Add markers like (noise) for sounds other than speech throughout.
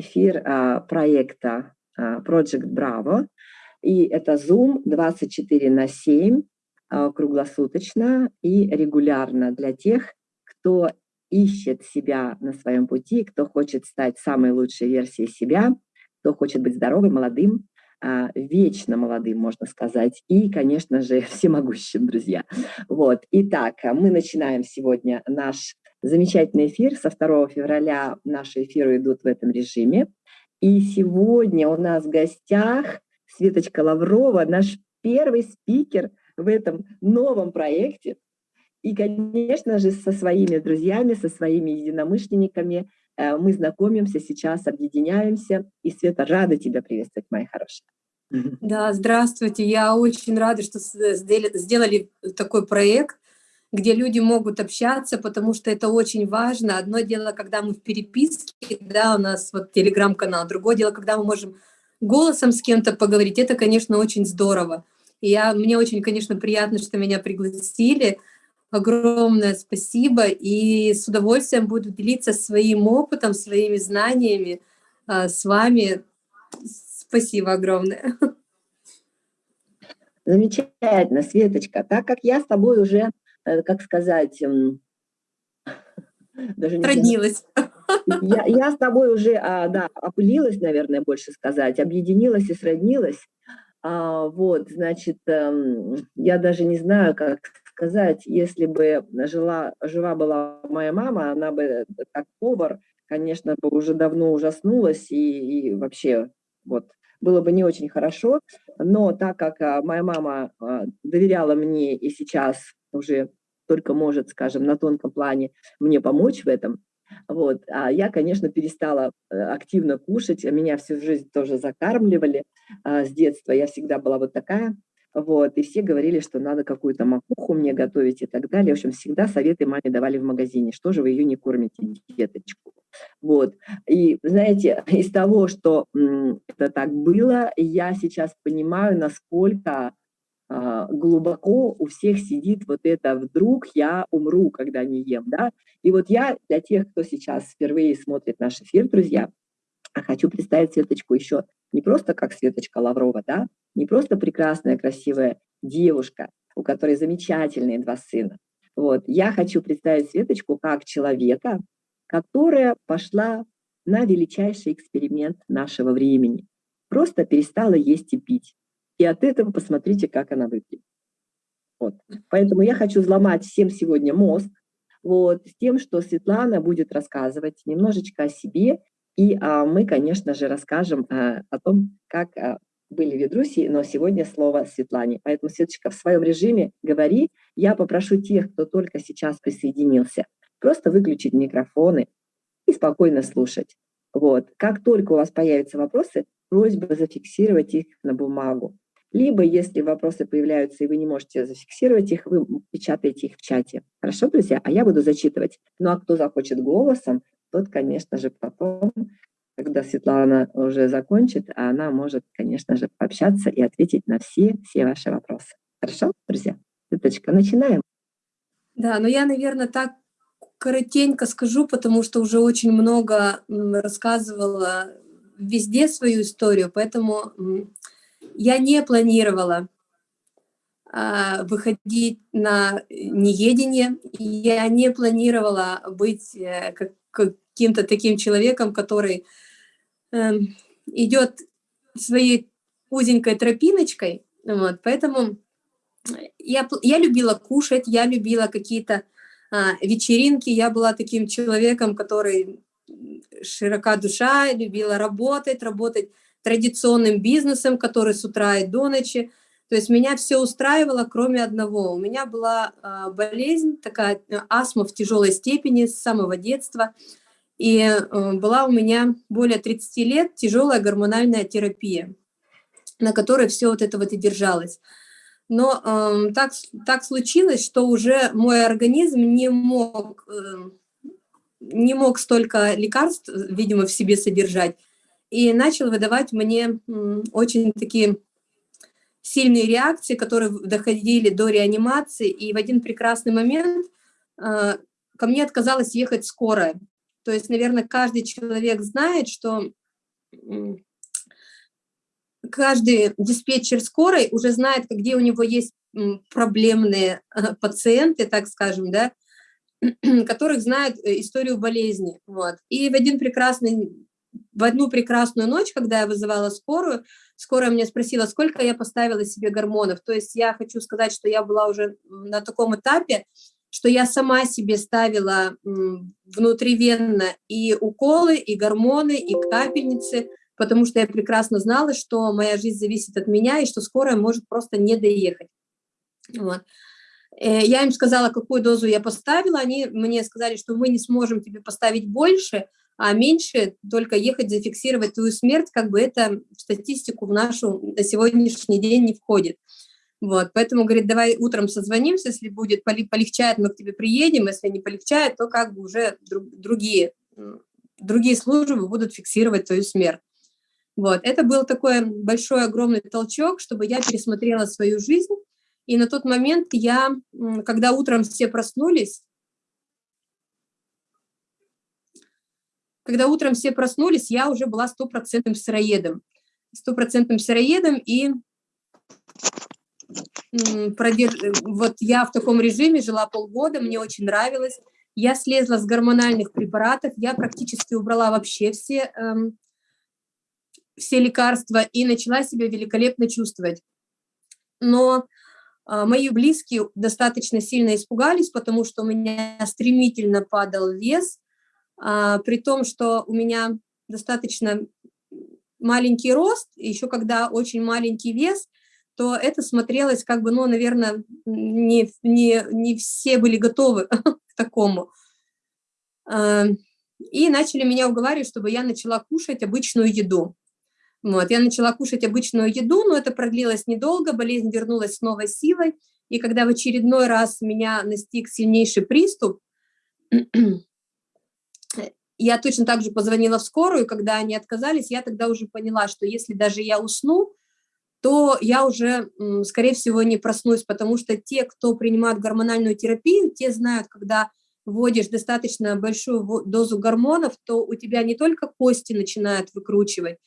эфир а, проекта а, Project Bravo. И это Zoom 24 на 7, круглосуточно и регулярно для тех, кто ищет себя на своем пути, кто хочет стать самой лучшей версией себя, кто хочет быть здоровым, молодым, а, вечно молодым, можно сказать, и, конечно же, (laughs) всемогущим, друзья. Вот. Итак, мы начинаем сегодня наш замечательный эфир. Со 2 февраля наши эфиры идут в этом режиме. И сегодня у нас в гостях Светочка Лаврова, наш первый спикер в этом новом проекте. И, конечно же, со своими друзьями, со своими единомышленниками э, мы знакомимся сейчас, объединяемся. И, Света, рада тебя приветствовать, моя хорошая. Да, здравствуйте. Я очень рада, что сделали такой проект, где люди могут общаться, потому что это очень важно. Одно дело, когда мы в переписке, да, у нас вот телеграм-канал, другое дело, когда мы можем голосом с кем-то поговорить, это, конечно, очень здорово. И я, мне очень, конечно, приятно, что меня пригласили. Огромное спасибо. И с удовольствием буду делиться своим опытом, своими знаниями а, с вами. Спасибо огромное. Замечательно, Светочка. Так как я с тобой уже Э, как сказать, эм, (laughs) даже не Роднилась. Я, я с тобой уже, а, да, опылилась, наверное, больше сказать, объединилась и сроднилась. А, вот, значит, а, я даже не знаю, как сказать, если бы жила, жива была моя мама, она бы как повар, конечно, бы уже давно ужаснулась и, и вообще вот было бы не очень хорошо, но так как а, моя мама доверяла мне и сейчас уже только может, скажем, на тонком плане мне помочь в этом. Вот. А я, конечно, перестала э, активно кушать, меня всю жизнь тоже закармливали а, с детства, я всегда была вот такая, вот, и все говорили, что надо какую-то макуху мне готовить и так далее. В общем, всегда советы маме давали в магазине, что же вы ее не кормите, деточку. Вот, и знаете, (laughs) из того, что это так было, я сейчас понимаю, насколько а, глубоко у всех сидит вот это «вдруг я умру, когда не ем». Да? И вот я для тех, кто сейчас впервые смотрит наш эфир, друзья, хочу представить Светочку еще не просто как Светочка Лаврова, да? не просто прекрасная, красивая девушка, у которой замечательные два сына. Вот. Я хочу представить Светочку как человека, которая пошла на величайший эксперимент нашего времени. Просто перестала есть и пить. И от этого посмотрите, как она выглядит. Вот. Поэтому я хочу взломать всем сегодня мозг, вот, с тем, что Светлана будет рассказывать немножечко о себе, и а, мы, конечно же, расскажем а, о том, как а, были ведруси, но сегодня слово Светлане. Поэтому, Светочка, в своем режиме говори. Я попрошу тех, кто только сейчас присоединился, просто выключить микрофоны и спокойно слушать. Вот. Как только у вас появятся вопросы, просьба зафиксировать их на бумагу. Либо, если вопросы появляются, и вы не можете зафиксировать их, вы печатаете их в чате. Хорошо, друзья? А я буду зачитывать. Ну, а кто захочет голосом, тот, конечно же, потом, когда Светлана уже закончит, она может, конечно же, пообщаться и ответить на все, все ваши вопросы. Хорошо, друзья? Светочка, начинаем. Да, но я, наверное, так коротенько скажу, потому что уже очень много рассказывала везде свою историю, поэтому я не планировала а, выходить на неедение, я не планировала быть э, каким-то таким человеком, который э, идет своей узенькой тропиночкой, вот, поэтому я, я любила кушать, я любила какие-то а, вечеринки, я была таким человеком, который широка душа, любила работать, работать традиционным бизнесом, который с утра и до ночи. То есть меня все устраивало, кроме одного. У меня была э, болезнь, такая э, астма в тяжелой степени с самого детства. И э, была у меня более 30 лет тяжелая гормональная терапия, на которой все вот это вот и держалось. Но э, так, так случилось, что уже мой организм не мог, э, не мог столько лекарств, видимо, в себе содержать и начал выдавать мне очень такие сильные реакции, которые доходили до реанимации, и в один прекрасный момент э, ко мне отказалась ехать скорая. То есть, наверное, каждый человек знает, что каждый диспетчер скорой уже знает, где у него есть проблемные пациенты, так скажем, да, (clears throat) которых знают э, историю болезни. Вот. И в один прекрасный в одну прекрасную ночь, когда я вызывала скорую, скорая мне спросила, сколько я поставила себе гормонов. То есть я хочу сказать, что я была уже на таком этапе, что я сама себе ставила внутривенно и уколы, и гормоны, и капельницы, потому что я прекрасно знала, что моя жизнь зависит от меня, и что скорая может просто не доехать. Вот. Э, я им сказала, какую дозу я поставила, они мне сказали, что мы не сможем тебе поставить больше, а меньше только ехать зафиксировать твою смерть, как бы это в статистику в нашу на сегодняшний день не входит. Вот, поэтому, говорит, давай утром созвонимся, если будет полегчает, мы к тебе приедем, если не полегчает, то как бы уже другие, другие службы будут фиксировать твою смерть. Вот, это был такой большой, огромный толчок, чтобы я пересмотрела свою жизнь, и на тот момент я, когда утром все проснулись, когда утром все проснулись, я уже была стопроцентным сыроедом. Стопроцентным сыроедом, и вот я в таком режиме жила полгода, мне очень нравилось. Я слезла с гормональных препаратов, я практически убрала вообще все, эм, все лекарства и начала себя великолепно чувствовать. Но э, мои близкие достаточно сильно испугались, потому что у меня стремительно падал вес, при том, что у меня достаточно маленький рост, еще когда очень маленький вес, то это смотрелось как бы, ну, наверное, не, не, не все были готовы (laughs) к такому. А, и начали меня уговаривать, чтобы я начала кушать обычную еду. Вот, я начала кушать обычную еду, но это продлилось недолго, болезнь вернулась с новой силой, и когда в очередной раз меня настиг сильнейший приступ, (clears throat) я точно так же позвонила в скорую, когда они отказались, я тогда уже поняла, что если даже я усну, то я уже, скорее всего, не проснусь, потому что те, кто принимают гормональную терапию, те знают, когда вводишь достаточно большую дозу гормонов, то у тебя не только кости начинают выкручивать,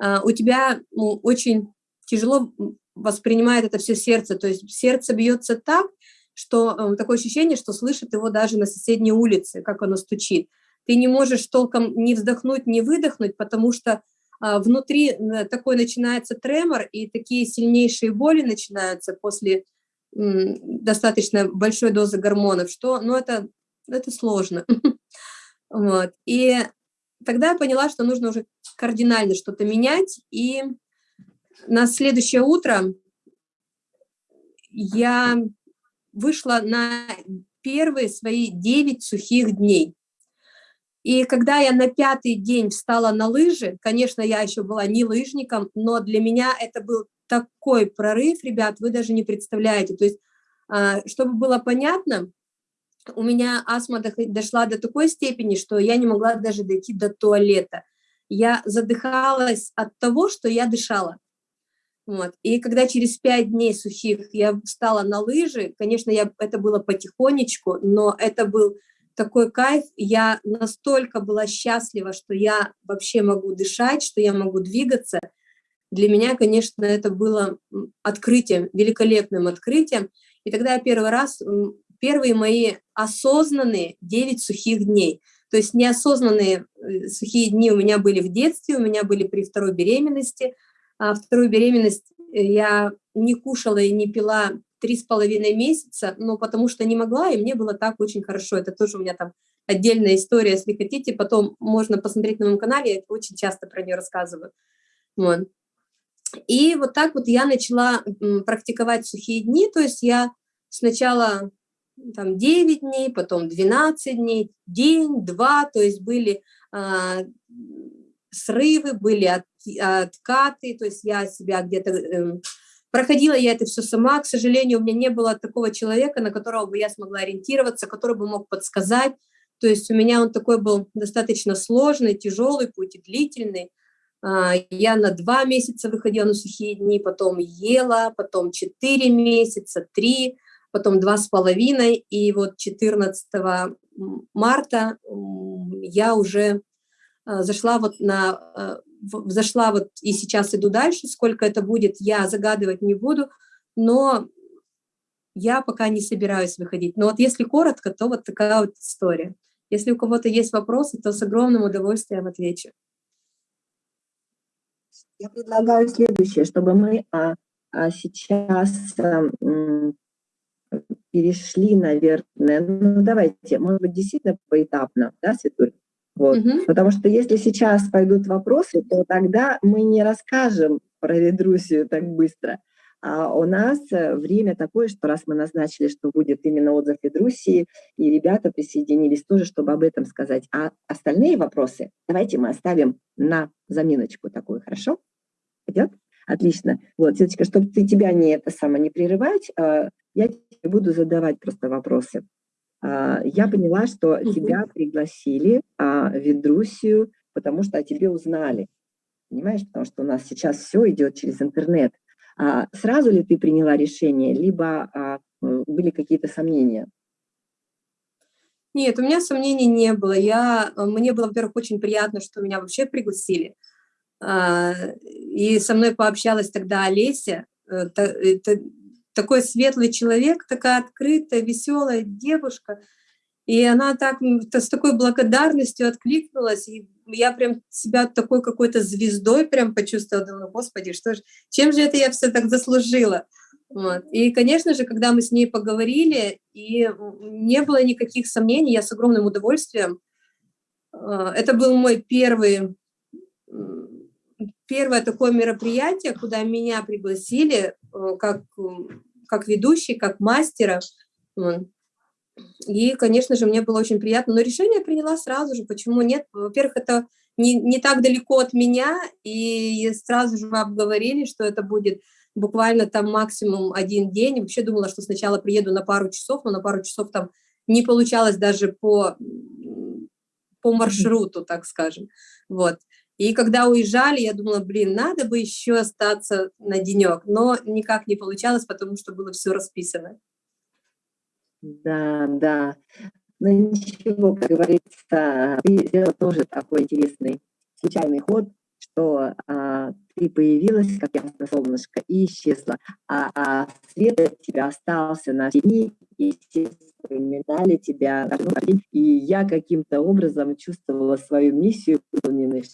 а у тебя ну, очень тяжело воспринимает это все сердце, то есть сердце бьется так, что э, такое ощущение, что слышит его даже на соседней улице, как оно стучит ты не можешь толком не вздохнуть, не выдохнуть, потому что а, внутри э, такой начинается тремор, и такие сильнейшие боли начинаются после достаточно большой дозы гормонов, что, ну, это, это сложно. (laughs) вот. И тогда я поняла, что нужно уже кардинально что-то менять, и на следующее утро я вышла на первые свои 9 сухих дней. И когда я на пятый день встала на лыжи, конечно, я еще была не лыжником, но для меня это был такой прорыв, ребят, вы даже не представляете. То есть, а, чтобы было понятно, у меня астма дошла до такой степени, что я не могла даже дойти до туалета. Я задыхалась от того, что я дышала. Вот. И когда через пять дней сухих я встала на лыжи, конечно, я, это было потихонечку, но это был такой кайф, я настолько была счастлива, что я вообще могу дышать, что я могу двигаться. Для меня, конечно, это было открытием, великолепным открытием. И тогда я первый раз, первые мои осознанные 9 сухих дней. То есть неосознанные э, сухие дни у меня были в детстве, у меня были при второй беременности. А вторую беременность э, я не кушала и не пила три с половиной месяца, но потому что не могла, и мне было так очень хорошо. Это тоже у меня там отдельная история, если хотите, потом можно посмотреть на моем канале, я очень часто про нее рассказываю. Вот. И вот так вот я начала практиковать сухие дни, то есть я сначала там 9 дней, потом 12 дней, день, два, то есть были а, срывы, были от, откаты, то есть я себя где-то э, Проходила я это все сама, к сожалению, у меня не было такого человека, на которого бы я смогла ориентироваться, который бы мог подсказать. То есть у меня он такой был достаточно сложный, тяжелый путь и длительный. А, я на два месяца выходила на сухие дни, потом ела, потом четыре месяца, три, потом два с половиной. И вот 14 марта я уже а, зашла вот на а, зашла вот и сейчас иду дальше, сколько это будет, я загадывать не буду, но я пока не собираюсь выходить. Но вот если коротко, то вот такая вот история. Если у кого-то есть вопросы, то с огромным удовольствием отвечу. Я предлагаю следующее, чтобы мы а, а сейчас а, перешли, наверное, ну давайте, может быть, действительно поэтапно, да, Светуль? Вот. Угу. Потому что если сейчас пойдут вопросы, то тогда мы не расскажем про Ведрусию так быстро. А у нас э, время такое, что раз мы назначили, что будет именно отзыв Ведрусии, и ребята присоединились тоже, чтобы об этом сказать. А остальные вопросы давайте мы оставим на заминочку такую, хорошо? Идет? Отлично. Вот, Светочка, чтобы ты тебя не это самое не прерывать, э, я буду задавать просто вопросы. А, я поняла, что тебя пригласили а, в Ведрусию, потому что о тебе узнали. Понимаешь, потому что у нас сейчас все идет через интернет. А сразу ли ты приняла решение, либо а, были какие-то сомнения? Нет, у меня сомнений не было. Я, мне было, во-первых, очень приятно, что меня вообще пригласили. И со мной пообщалась тогда Олеся. Э, такой светлый человек, такая открытая, веселая девушка. И она так с такой благодарностью откликнулась, и я прям себя такой какой-то звездой прям почувствовала, думаю, господи, что ж, чем же это я все так заслужила? Вот. И, конечно же, когда мы с ней поговорили, и не было никаких сомнений, я с огромным удовольствием. А, это был мой первый, первое такое мероприятие, куда меня пригласили э, как как ведущий, как мастера. И, конечно же, мне было очень приятно. Но решение приняла сразу же. Почему нет? Во-первых, это не, не так далеко от меня, и сразу же мы обговорили, что это будет буквально там максимум один день. Вообще думала, что сначала приеду на пару часов, но на пару часов там не получалось даже по, по маршруту, так скажем. Вот. И когда уезжали, я думала, блин, надо бы еще остаться на денек, но никак не получалось, потому что было все расписано. Да, да. Ну ничего, как говорится, ты сделала тоже такой интересный случайный ход, что а, ты появилась, как ясно солнышко, и исчезла, а, а свет от тебя остался на все дни, и все вспоминали тебя, и я каким-то образом чувствовала свою миссию выполненной,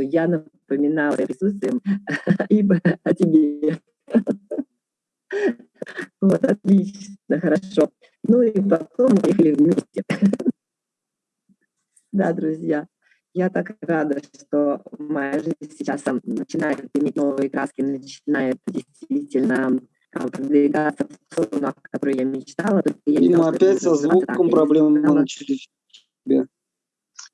что я напоминала присутствием (laughs) ибо о тебе. (laughs) Вот, отлично, хорошо. Ну и потом мы ехали вместе. (laughs) Да, друзья, я так рада, что моя жизнь сейчас начинает иметь новые краски, начинает действительно а, продвигаться в сторону, о которой я мечтала. Я Дима, опять со звуком проблемы начались.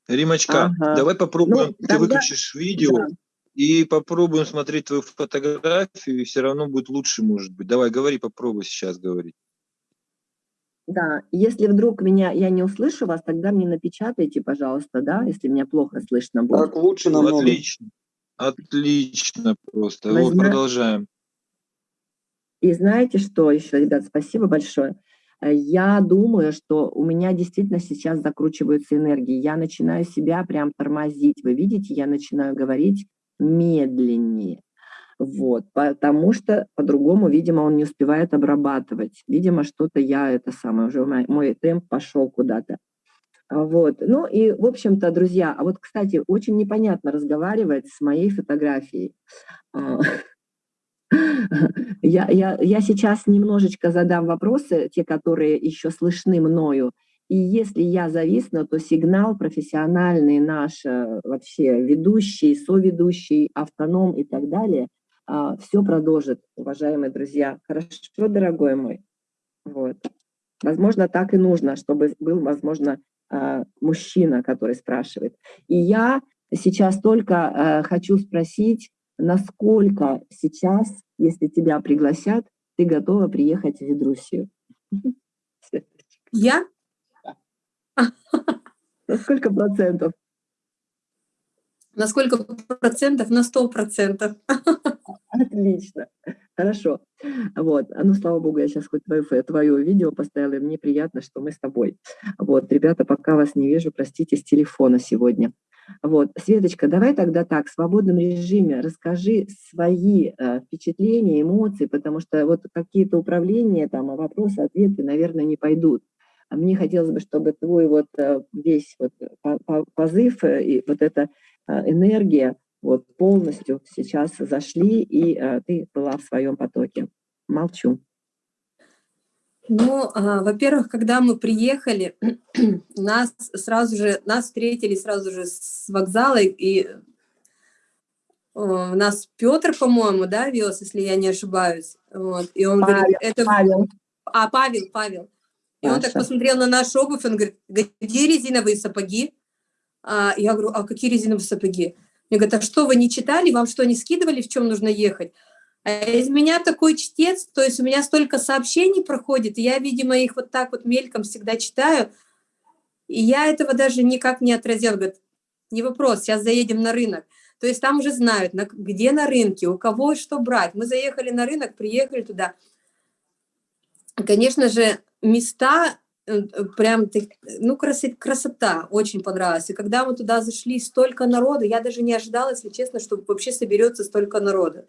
Римочка, ага. давай попробуем, ну, ты выключишь видео да. и попробуем смотреть твою фотографию, и все равно будет лучше, может быть. Давай, говори, попробуй сейчас говорить. Да, если вдруг меня я не услышу вас, тогда мне напечатайте, пожалуйста, да, если меня плохо слышно будет. Так лучше намного. Отлично, отлично просто. Возьмем... Вот, продолжаем. И знаете что еще, ребят, спасибо большое. Э, я думаю, что у меня действительно сейчас закручиваются энергии. Я начинаю себя прям тормозить. Вы видите, я начинаю говорить медленнее. Вот, потому что по-другому, видимо, он не успевает обрабатывать. Видимо, что-то я, это самое, уже мой, мой темп пошел куда-то. Вот, ну и, в общем-то, друзья, а вот, кстати, очень непонятно разговаривать с моей фотографией. А, (laughs) я, я, я сейчас немножечко задам вопросы, те, которые еще слышны мною. И если я зависну, то сигнал профессиональный наш, э, вообще ведущий, соведущий, автоном и так далее, а, все продолжит, уважаемые друзья. Хорошо, дорогой мой? Вот. Возможно, так и нужно, чтобы был, возможно, а, мужчина, который спрашивает. И я сейчас только э, хочу спросить, насколько сейчас, если тебя пригласят, ты готова приехать в Ведрусию? Я? На сколько процентов? На сколько процентов? На сто процентов. Отлично. Хорошо. Вот. Ну, слава богу, я сейчас хоть твое, твое видео поставила, и мне приятно, что мы с тобой. Вот, ребята, пока вас не вижу, простите, с телефона сегодня. Вот, Светочка, давай тогда так, в свободном режиме расскажи свои э, впечатления, эмоции, потому что вот какие-то управления, там, вопросы, ответы, наверное, не пойдут. А мне хотелось бы, чтобы твой вот э, весь вот позыв э, и вот эта э, энергия вот полностью сейчас зашли, и ты была в своем потоке. Молчу. Ну, а, во-первых, когда мы приехали, (clears throat) нас сразу же, нас встретили сразу же с вокзала, и у нас Петр, по-моему, да, вез, если я не ошибаюсь. Вот. И он Павел, говорит, это... Павел. А, Павел, Павел. И он так посмотрел на нашу обувь, он говорит, где резиновые сапоги? А, я говорю, а какие резиновые сапоги? Мне говорят, а что, вы не читали, вам что, не скидывали, в чем нужно ехать? А из меня такой чтец, то есть у меня столько сообщений проходит, и я, видимо, их вот так вот мельком всегда читаю, и я этого даже никак не отразил. Говорит, не вопрос, сейчас заедем на рынок. То есть там уже знают, на, где на рынке, у кого что брать. Мы заехали на рынок, приехали туда. Конечно же, места э, э, прям, ну, красота, красота очень понравилась. И когда мы туда зашли, столько народу, я даже не ожидала, если честно, что вообще соберется столько народа.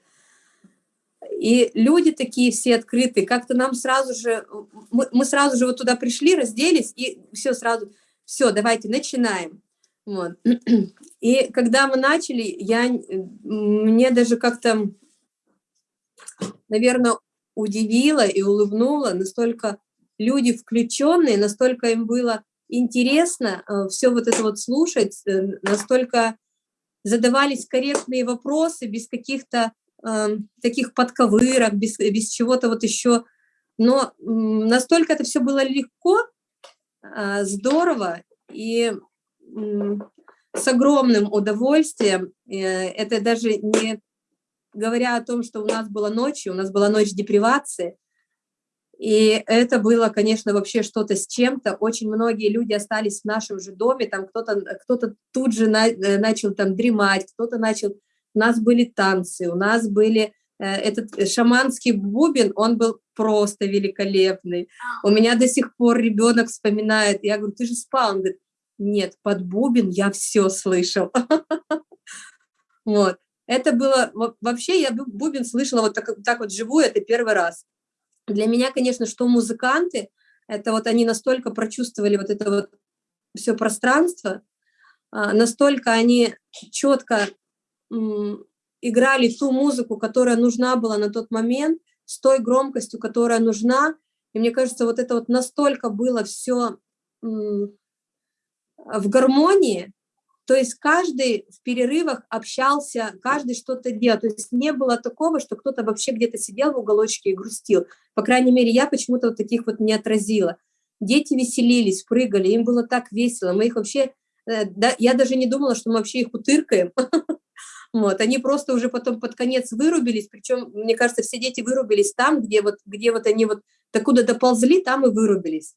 И люди такие все открытые, как-то нам сразу же, мы, мы сразу же вот туда пришли, разделись, и все сразу, все, давайте, начинаем. Вот. (clears throat) И когда мы начали, я, мне даже как-то, наверное, удивило и улыбнуло, настолько люди включенные, настолько им было интересно э, все вот это вот слушать, э, настолько задавались корректные вопросы без каких-то э, таких подковырок, без, без чего-то вот еще. Но э, настолько это все было легко, э, здорово и э, с огромным удовольствием. Э, это даже не говоря о том, что у нас была ночь, у нас была ночь депривации, и это было, конечно, вообще что-то с чем-то. Очень многие люди остались в нашем же доме, там кто-то кто, -то, тут же на, э, начал там дремать, кто-то начал... У нас были танцы, у нас были... Э, этот шаманский бубен, он был просто великолепный. У меня до сих пор ребенок вспоминает, я говорю, ты же спал? Он говорит, нет, под бубен я все слышал. (laughs) Вот. Это было... Вообще я бубен слышала вот так, так вот живую, это первый раз. Для меня, конечно, что музыканты, это вот они настолько прочувствовали вот это вот все пространство, а, настолько они четко играли ту музыку, которая нужна была на тот момент, с той громкостью, которая нужна. И мне кажется, вот это вот настолько было все в гармонии, то есть каждый в перерывах общался, каждый что-то делал. То есть не было такого, что кто-то вообще где-то сидел в уголочке и грустил. По крайней мере, я почему-то вот таких вот не отразила. Дети веселились, прыгали, им было так весело. Мы их вообще... Э, да, я даже не думала, что мы вообще их утыркаем. (laughs) Вот, они просто уже потом под конец вырубились, причем, мне кажется, все дети вырубились там, где вот, где вот они вот докуда доползли, там и вырубились.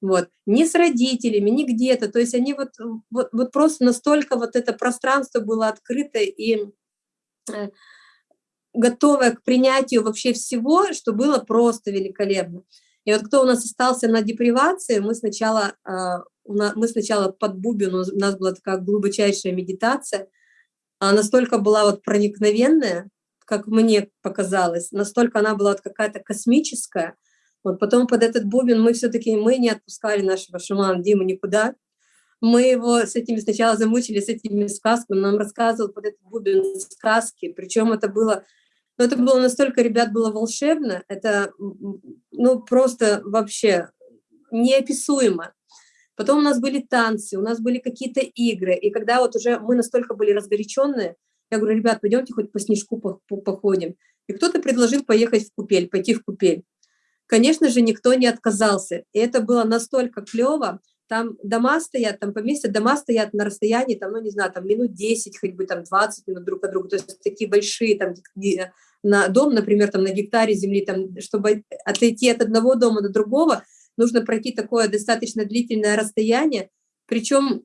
Вот, ни с родителями, ни где-то, то есть они вот, вот, вот просто настолько вот это пространство было открыто и э, готовое к принятию вообще всего, что было просто великолепно. И вот кто у нас остался на депривации, мы сначала, э, мы сначала под бубен, у нас была такая глубочайшая медитация, настолько была вот проникновенная, как мне показалось, настолько она была вот какая-то космическая, вот потом под этот бубен мы все-таки, мы не отпускали нашего шамана Диму никуда. Мы его с этими сначала замучили, с этими сказками. Нам рассказывал под этот бубен сказки. Причем это было, ну, это было настолько, ребят, было волшебно. Это, ну, просто вообще неописуемо. Потом у нас были танцы, у нас были какие-то игры. И когда вот уже мы настолько были разгоряченные, я говорю, ребят, пойдемте хоть по снежку походим. И кто-то предложил поехать в купель, пойти в купель. Конечно же, никто не отказался. И это было настолько клево. Там дома стоят, там поместья, дома стоят на расстоянии, там, ну, не знаю, там минут 10, хоть бы там 20 минут друг от друга. То есть такие большие, там, на дом, например, там на гектаре земли, там, чтобы отойти от одного дома до другого, нужно пройти такое достаточно длительное расстояние. Причем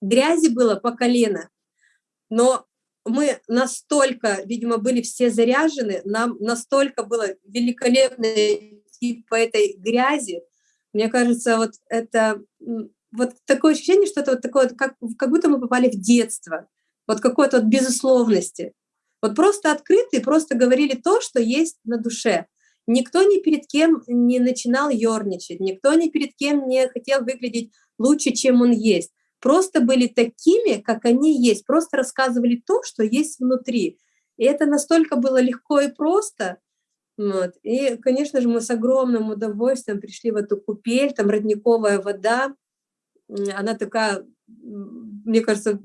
грязи было по колено, но мы настолько, видимо, были все заряжены, нам настолько было великолепно идти по этой грязи. Мне кажется, вот это вот такое ощущение, что это вот такое, как, как будто мы попали в детство, вот какой-то вот безусловности. Вот просто открыты, просто говорили то, что есть на душе. Никто ни перед кем не начинал ерничать, никто ни перед кем не хотел выглядеть лучше, чем он есть. Просто были такими, как они есть, просто рассказывали то, что есть внутри. И это настолько было легко и просто. Вот. И, конечно же, мы с огромным удовольствием пришли в эту купель, там родниковая вода, она такая, мне кажется,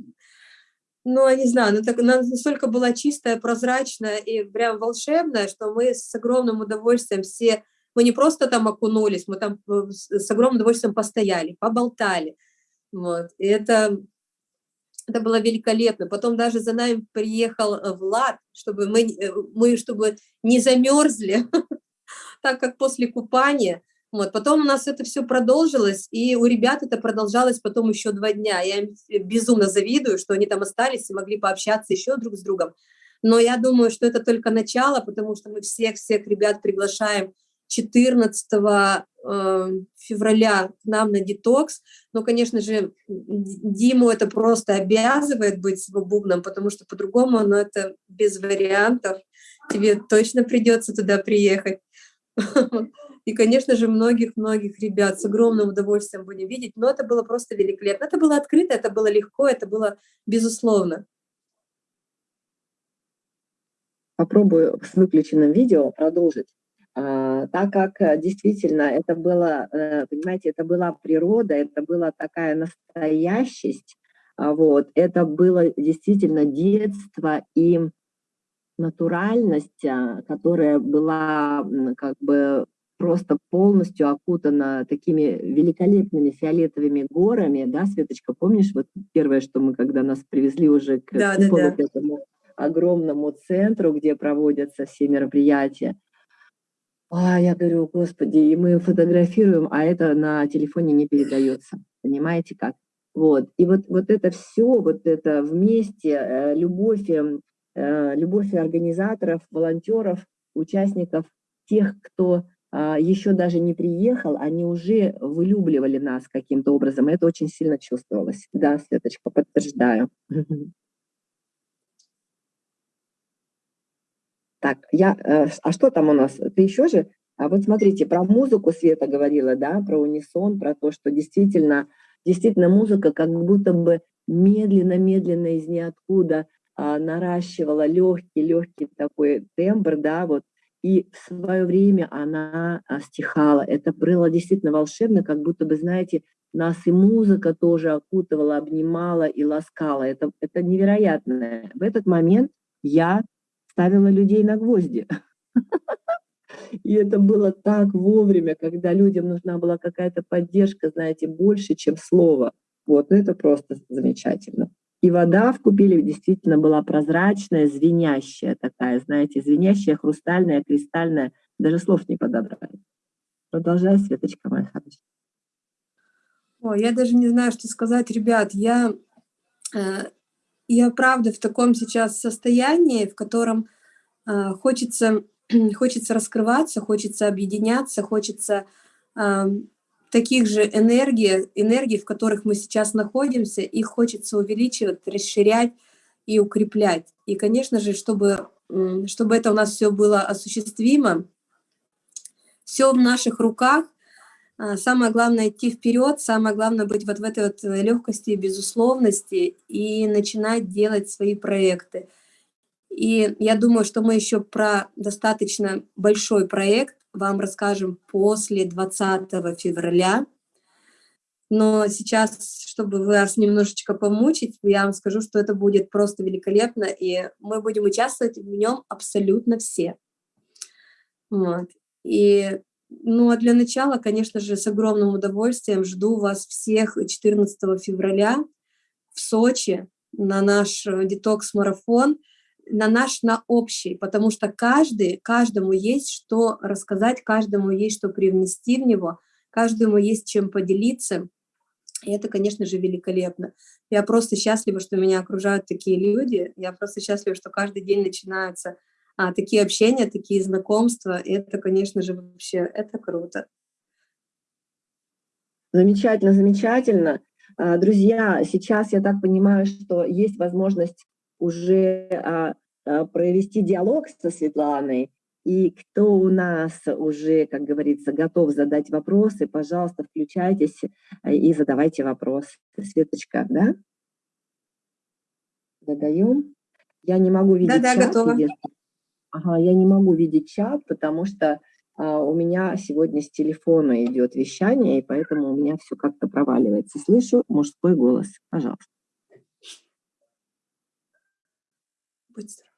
ну, я не знаю, она, так, она настолько была чистая, прозрачная и прям волшебная, что мы с огромным удовольствием все, мы не просто там окунулись, мы там э, с огромным удовольствием постояли, поболтали. Вот. И это, это было великолепно. Потом даже за нами приехал э, Влад, чтобы мы, э, мы чтобы не замерзли, (laughs) так как после купания вот, потом у нас это все продолжилось, и у ребят это продолжалось потом еще два дня. Я им безумно завидую, что они там остались и могли пообщаться еще друг с другом. Но я думаю, что это только начало, потому что мы всех-всех ребят приглашаем 14 э, февраля к нам на детокс. Но, конечно же, Диму это просто обязывает быть с бубном, потому что по-другому, но это без вариантов. Тебе точно придется туда приехать. (laughs) И, конечно же, многих-многих ребят с огромным удовольствием будем видеть. Но это было просто великолепно. Это было открыто, это было легко, это было безусловно. Попробую с выключенным видео продолжить. А, так как э, действительно это было, э, понимаете, это была природа, это была такая настоящесть, а, вот, это было действительно детство и натуральность, а, которая была как бы просто полностью окутана такими великолепными фиолетовыми горами, да, Светочка, помнишь, вот первое, что мы, когда нас привезли уже к да, куполу, да, да. к этому огромному центру, где проводятся все мероприятия, а я говорю, господи, и мы фотографируем, а это на телефоне не передается, понимаете как? Вот, и вот, вот это все, вот это вместе, э, любовь, эм, э, любовь организаторов, волонтеров, участников, тех, кто еще даже не приехал, они уже вылюбливали нас каким-то образом. Это очень сильно чувствовалось. Да, Светочка, подтверждаю. (laughs) Так, я, э, а что там у нас? Ты еще же? А вот смотрите, про музыку Света говорила, да, про унисон, про то, что действительно, действительно музыка как будто бы медленно-медленно из ниоткуда а, наращивала легкий, легкий такой тембр, да, вот и в свое время она а, стихала. Это было действительно волшебно, как будто бы, знаете, нас и музыка тоже окутывала, обнимала и ласкала. Это, это невероятно. В этот момент я ставила людей на гвозди. (laughs) И это было так вовремя, когда людям нужна была какая-то поддержка, знаете, больше, чем слово. Вот, ну это просто замечательно. И вода в купеле действительно была прозрачная, звенящая такая, знаете, звенящая, хрустальная, кристальная. Даже слов не подобрать. Продолжай, Светочка моя хорошая. О, я даже не знаю, что сказать, ребят. Я, э, я правда в таком сейчас состоянии, в котором э, хочется, (clears throat) хочется раскрываться, хочется объединяться, хочется э, таких же энергий, энергий, в которых мы сейчас находимся, их хочется увеличивать, расширять и укреплять. И, конечно же, чтобы, чтобы это у нас все было осуществимо, все в наших руках. А, самое главное идти вперед, самое главное быть вот в этой вот легкости и безусловности и начинать делать свои проекты. И я думаю, что мы еще про достаточно большой проект вам расскажем после 20 февраля. Но сейчас, чтобы вас немножечко помучить, я вам скажу, что это будет просто великолепно, и мы будем участвовать в нем абсолютно все. Вот. И, ну, а для начала, конечно же, с огромным удовольствием жду вас всех 14 февраля в Сочи на наш детокс-марафон – на наш, на общий, потому что каждый, каждому есть что рассказать, каждому есть что привнести в него, каждому есть чем поделиться. И это, конечно же, великолепно. Я просто счастлива, что меня окружают такие люди. Я просто счастлива, что каждый день начинаются а, такие общения, такие знакомства. И это, конечно же, вообще, это круто. Замечательно, замечательно. А, друзья, сейчас я так понимаю, что есть возможность уже а, а, провести диалог со Светланой. И кто у нас уже, как говорится, готов задать вопросы, пожалуйста, включайтесь и задавайте вопрос. Светочка, да? Задаем. Я не могу видеть да, чат. Да, готова. Ага, я не могу видеть чат, потому что а, у меня сегодня с телефона идет вещание, и поэтому у меня все как-то проваливается. Слышу мужской голос. Пожалуйста. Будь здоров.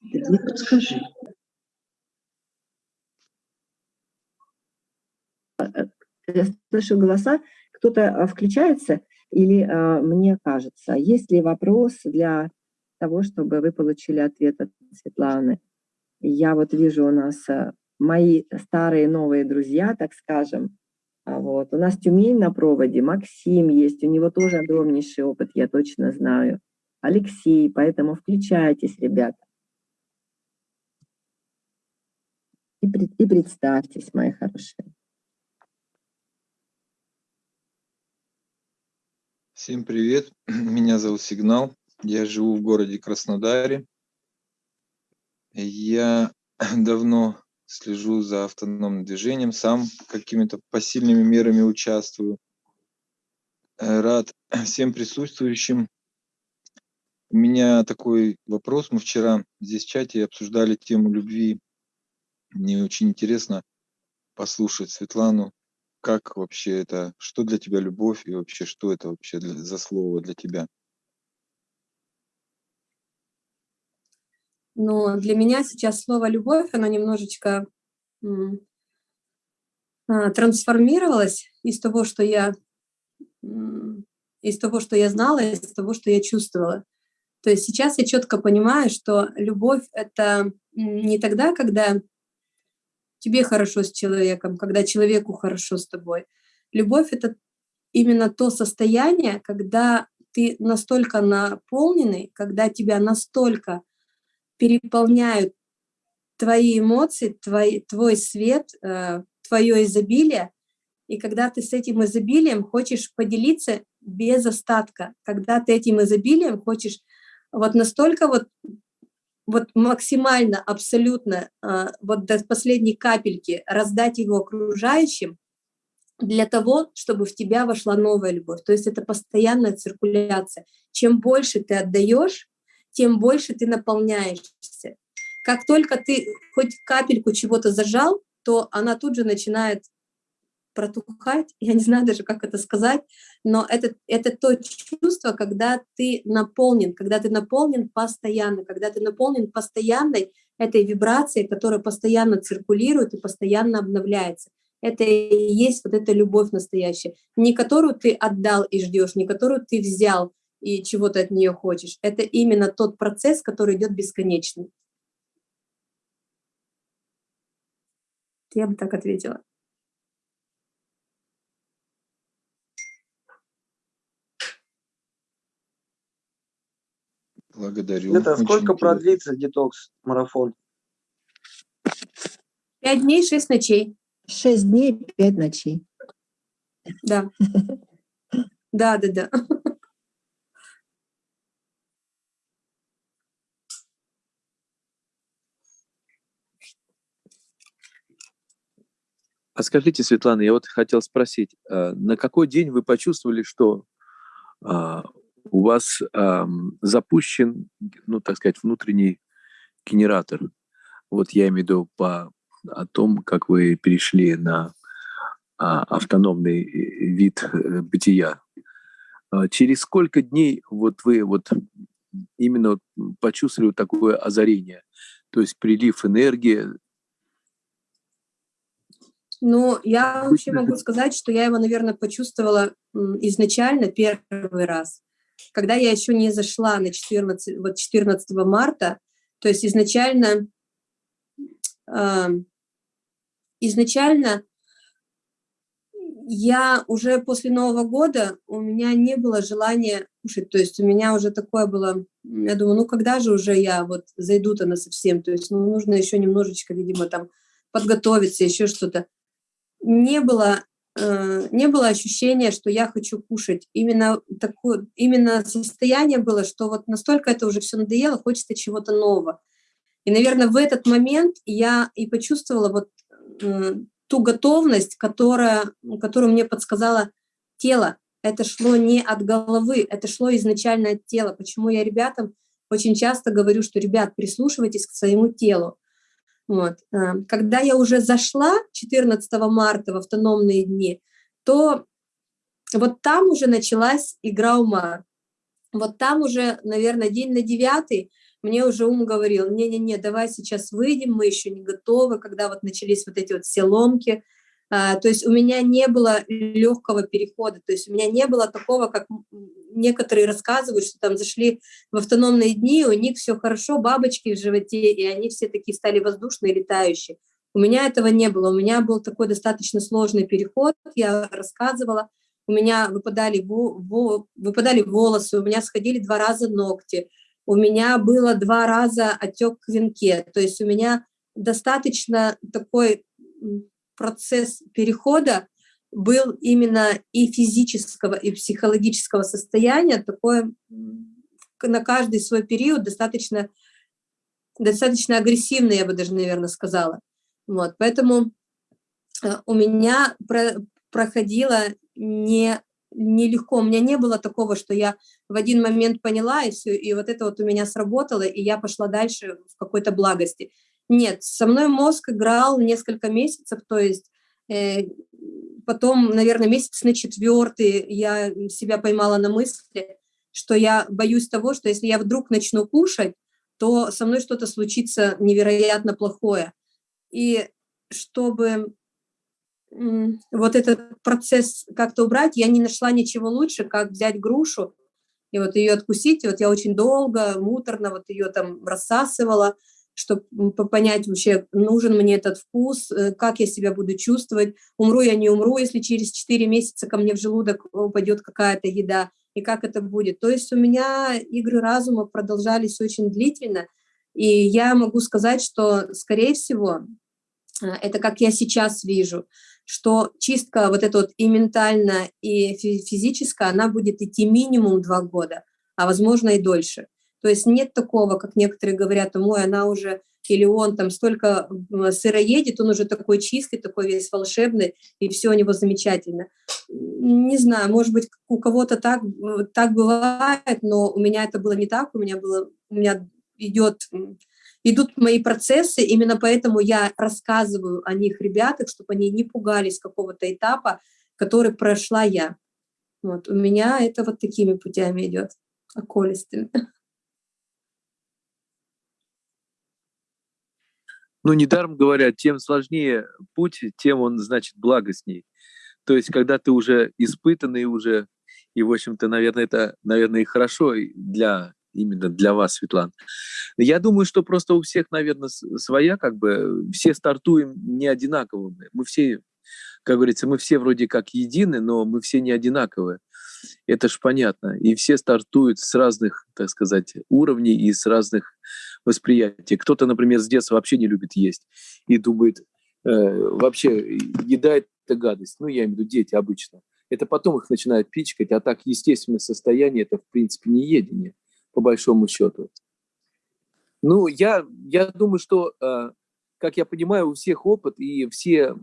Ты мне подскажи. Э, э, я слышу голоса. Кто-то а, включается или мне кажется? Есть ли вопрос для того, чтобы вы получили ответ от Светланы? Я вот вижу у нас мои старые новые друзья, так скажем. Вот. У нас Тюмень на проводе, Максим есть, у него тоже огромнейший опыт, я точно знаю. Алексей, поэтому включайтесь, ребята. И, и представьтесь, мои хорошие. Всем привет, (clears throat) меня зовут Сигнал, я живу в городе Краснодаре. Я (clears throat) давно слежу за автономным движением, сам какими-то посильными мерами участвую. Рад (clears throat) всем присутствующим. У меня такой вопрос. Мы вчера здесь в чате обсуждали тему любви мне очень интересно послушать Светлану, как вообще это, что для тебя любовь и вообще что это вообще для, за слово для тебя? Ну, для меня сейчас слово «любовь», оно немножечко а, трансформировалось из того, что я из того, что я знала, из того, что я чувствовала. То есть сейчас я четко понимаю, что любовь — это не тогда, когда тебе хорошо с человеком, когда человеку хорошо с тобой. Любовь — это именно то состояние, когда ты настолько наполненный, когда тебя настолько переполняют твои эмоции, твой, твой свет, э, твое изобилие, и когда ты с этим изобилием хочешь поделиться без остатка, когда ты этим изобилием хочешь вот настолько вот вот максимально, абсолютно, а, вот до последней капельки раздать его окружающим для того, чтобы в тебя вошла новая любовь. То есть это постоянная циркуляция. Чем больше ты отдаешь, тем больше ты наполняешься. Как только ты хоть капельку чего-то зажал, то она тут же начинает протухать, (laughs) я не знаю даже, как это сказать, но это, это то чувство, когда ты наполнен, когда ты наполнен постоянно, когда ты наполнен постоянной этой вибрацией, которая постоянно циркулирует и постоянно обновляется. Это и есть вот эта любовь настоящая, не которую ты отдал и ждешь, не которую ты взял и чего-то от нее хочешь. Это именно тот процесс, который идет бесконечно. Я бы так ответила. Благодарю. Это сколько продлится детокс-марафон? Пять дней, шесть ночей. Шесть дней, пять ночей. Да. (laughs) Да, да, да. А скажите, Светлана, я вот хотел спросить, а, на какой день вы почувствовали, что а, у вас э, запущен, ну, так сказать, внутренний генератор. Вот я имею в виду по, о том, как вы перешли на а, автономный э, вид э, бытия. А через сколько дней вот вы вот именно почувствовали такое озарение, то есть прилив энергии? Ну, я вообще могу сказать, что я его, наверное, почувствовала изначально первый раз. Когда я еще не зашла на 14, вот 14 марта, то есть изначально, э, изначально я уже после Нового года, у меня не было желания кушать, то есть у меня уже такое было, я думаю, ну когда же уже я вот зайду-то на совсем, то есть ну, нужно еще немножечко, видимо, там подготовиться, еще что-то. Не было, э, не было ощущения, что я хочу кушать. Именно такое, именно состояние было, что вот настолько это уже все надоело, хочется чего-то нового. И, наверное, в этот момент я и почувствовала вот э, ту готовность, которая, которую мне подсказало тело. Это шло не от головы, это шло изначально от тела. Почему я ребятам очень часто говорю, что, ребят, прислушивайтесь к своему телу. Вот. Э, когда я уже зашла 14 марта в автономные дни, то вот там уже началась игра ума. Вот там уже, наверное, день на девятый мне уже ум говорил, не-не-не, давай сейчас выйдем, мы еще не готовы, когда вот начались вот эти вот все ломки. А, то есть у меня не было легкого перехода, то есть у меня не было такого, как некоторые рассказывают, что там зашли в автономные дни, у них все хорошо, бабочки в животе, и они все такие стали воздушные, летающие. У меня этого не было, у меня был такой достаточно сложный переход, я рассказывала, у меня выпадали, выпадали волосы, у меня сходили два раза ногти, у меня было два раза отек в венке, то есть у меня достаточно такой процесс перехода был именно и физического, и психологического состояния, такое на каждый свой период достаточно, достаточно агрессивный, я бы даже, наверное, сказала. Вот, поэтому э, у меня про, проходило не нелегко. У меня не было такого, что я в один момент поняла, и все, и вот это вот у меня сработало, и я пошла дальше в какой-то благости. Нет, со мной мозг играл несколько месяцев, то есть э, потом, наверное, месяц на четвертый я себя поймала на мысли, что я боюсь того, что если я вдруг начну кушать, то со мной что-то случится невероятно плохое. И чтобы вот этот процесс как-то убрать, я не нашла ничего лучше, как взять грушу и вот ее откусить. И вот я очень долго, муторно вот ее там рассасывала, чтобы понять вообще, нужен мне этот вкус, э, как я себя буду чувствовать, умру я, не умру, если через 4 месяца ко мне в желудок упадет какая-то еда, и как это будет. То есть у меня игры разума продолжались очень длительно, и я могу сказать, что, скорее всего, э, это как я сейчас вижу – что чистка вот эта вот и ментальная, и физическая, она будет идти минимум два года, а возможно и дольше. То есть нет такого, как некоторые говорят, ой, она уже, или он там столько сыроедет, он уже такой чистый, такой весь волшебный, и все у него замечательно. Не знаю, может быть, у кого-то так, так бывает, но у меня это было не так, у меня было, у меня идет идут мои процессы, именно поэтому я рассказываю о них ребятам, чтобы они не пугались какого-то этапа, который прошла я. Вот, у меня это вот такими путями идет, околистыми. Ну, недаром говорят, тем сложнее путь, тем он, значит, благостней. То есть, когда ты уже испытанный уже, и, в общем-то, наверное, это, наверное, и хорошо для именно для вас, Светлана. Я думаю, что просто у всех, наверное, своя, как бы, все стартуем не одинаковыми. Мы все, как говорится, мы все вроде как едины, но мы все не одинаковые. Это ж понятно. И все стартуют с разных, так сказать, уровней и с разных восприятий. Кто-то, например, с детства вообще не любит есть и думает, э, вообще еда – это гадость. Ну, я имею в виду дети обычно. Это потом их начинают пичкать, а так естественное состояние – это, в принципе, не едение по большому счету. Ну, я, я думаю, что, э, как я понимаю, у всех опыт, и все,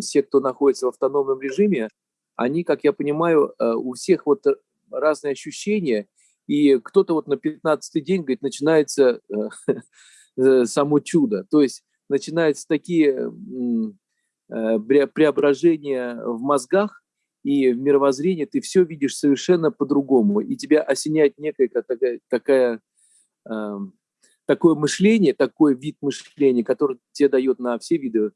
все, кто находится в автономном режиме, они, как я понимаю, э, у всех вот разные ощущения, и кто-то вот на 15 день, говорит, начинается э, (laughs) само чудо. То есть начинаются такие преображения в мозгах, и в мировоззрении ты все видишь совершенно по-другому, и тебя осеняет некая такая, такая э, такое мышление, такой вид мышления, который тебе дает на все виды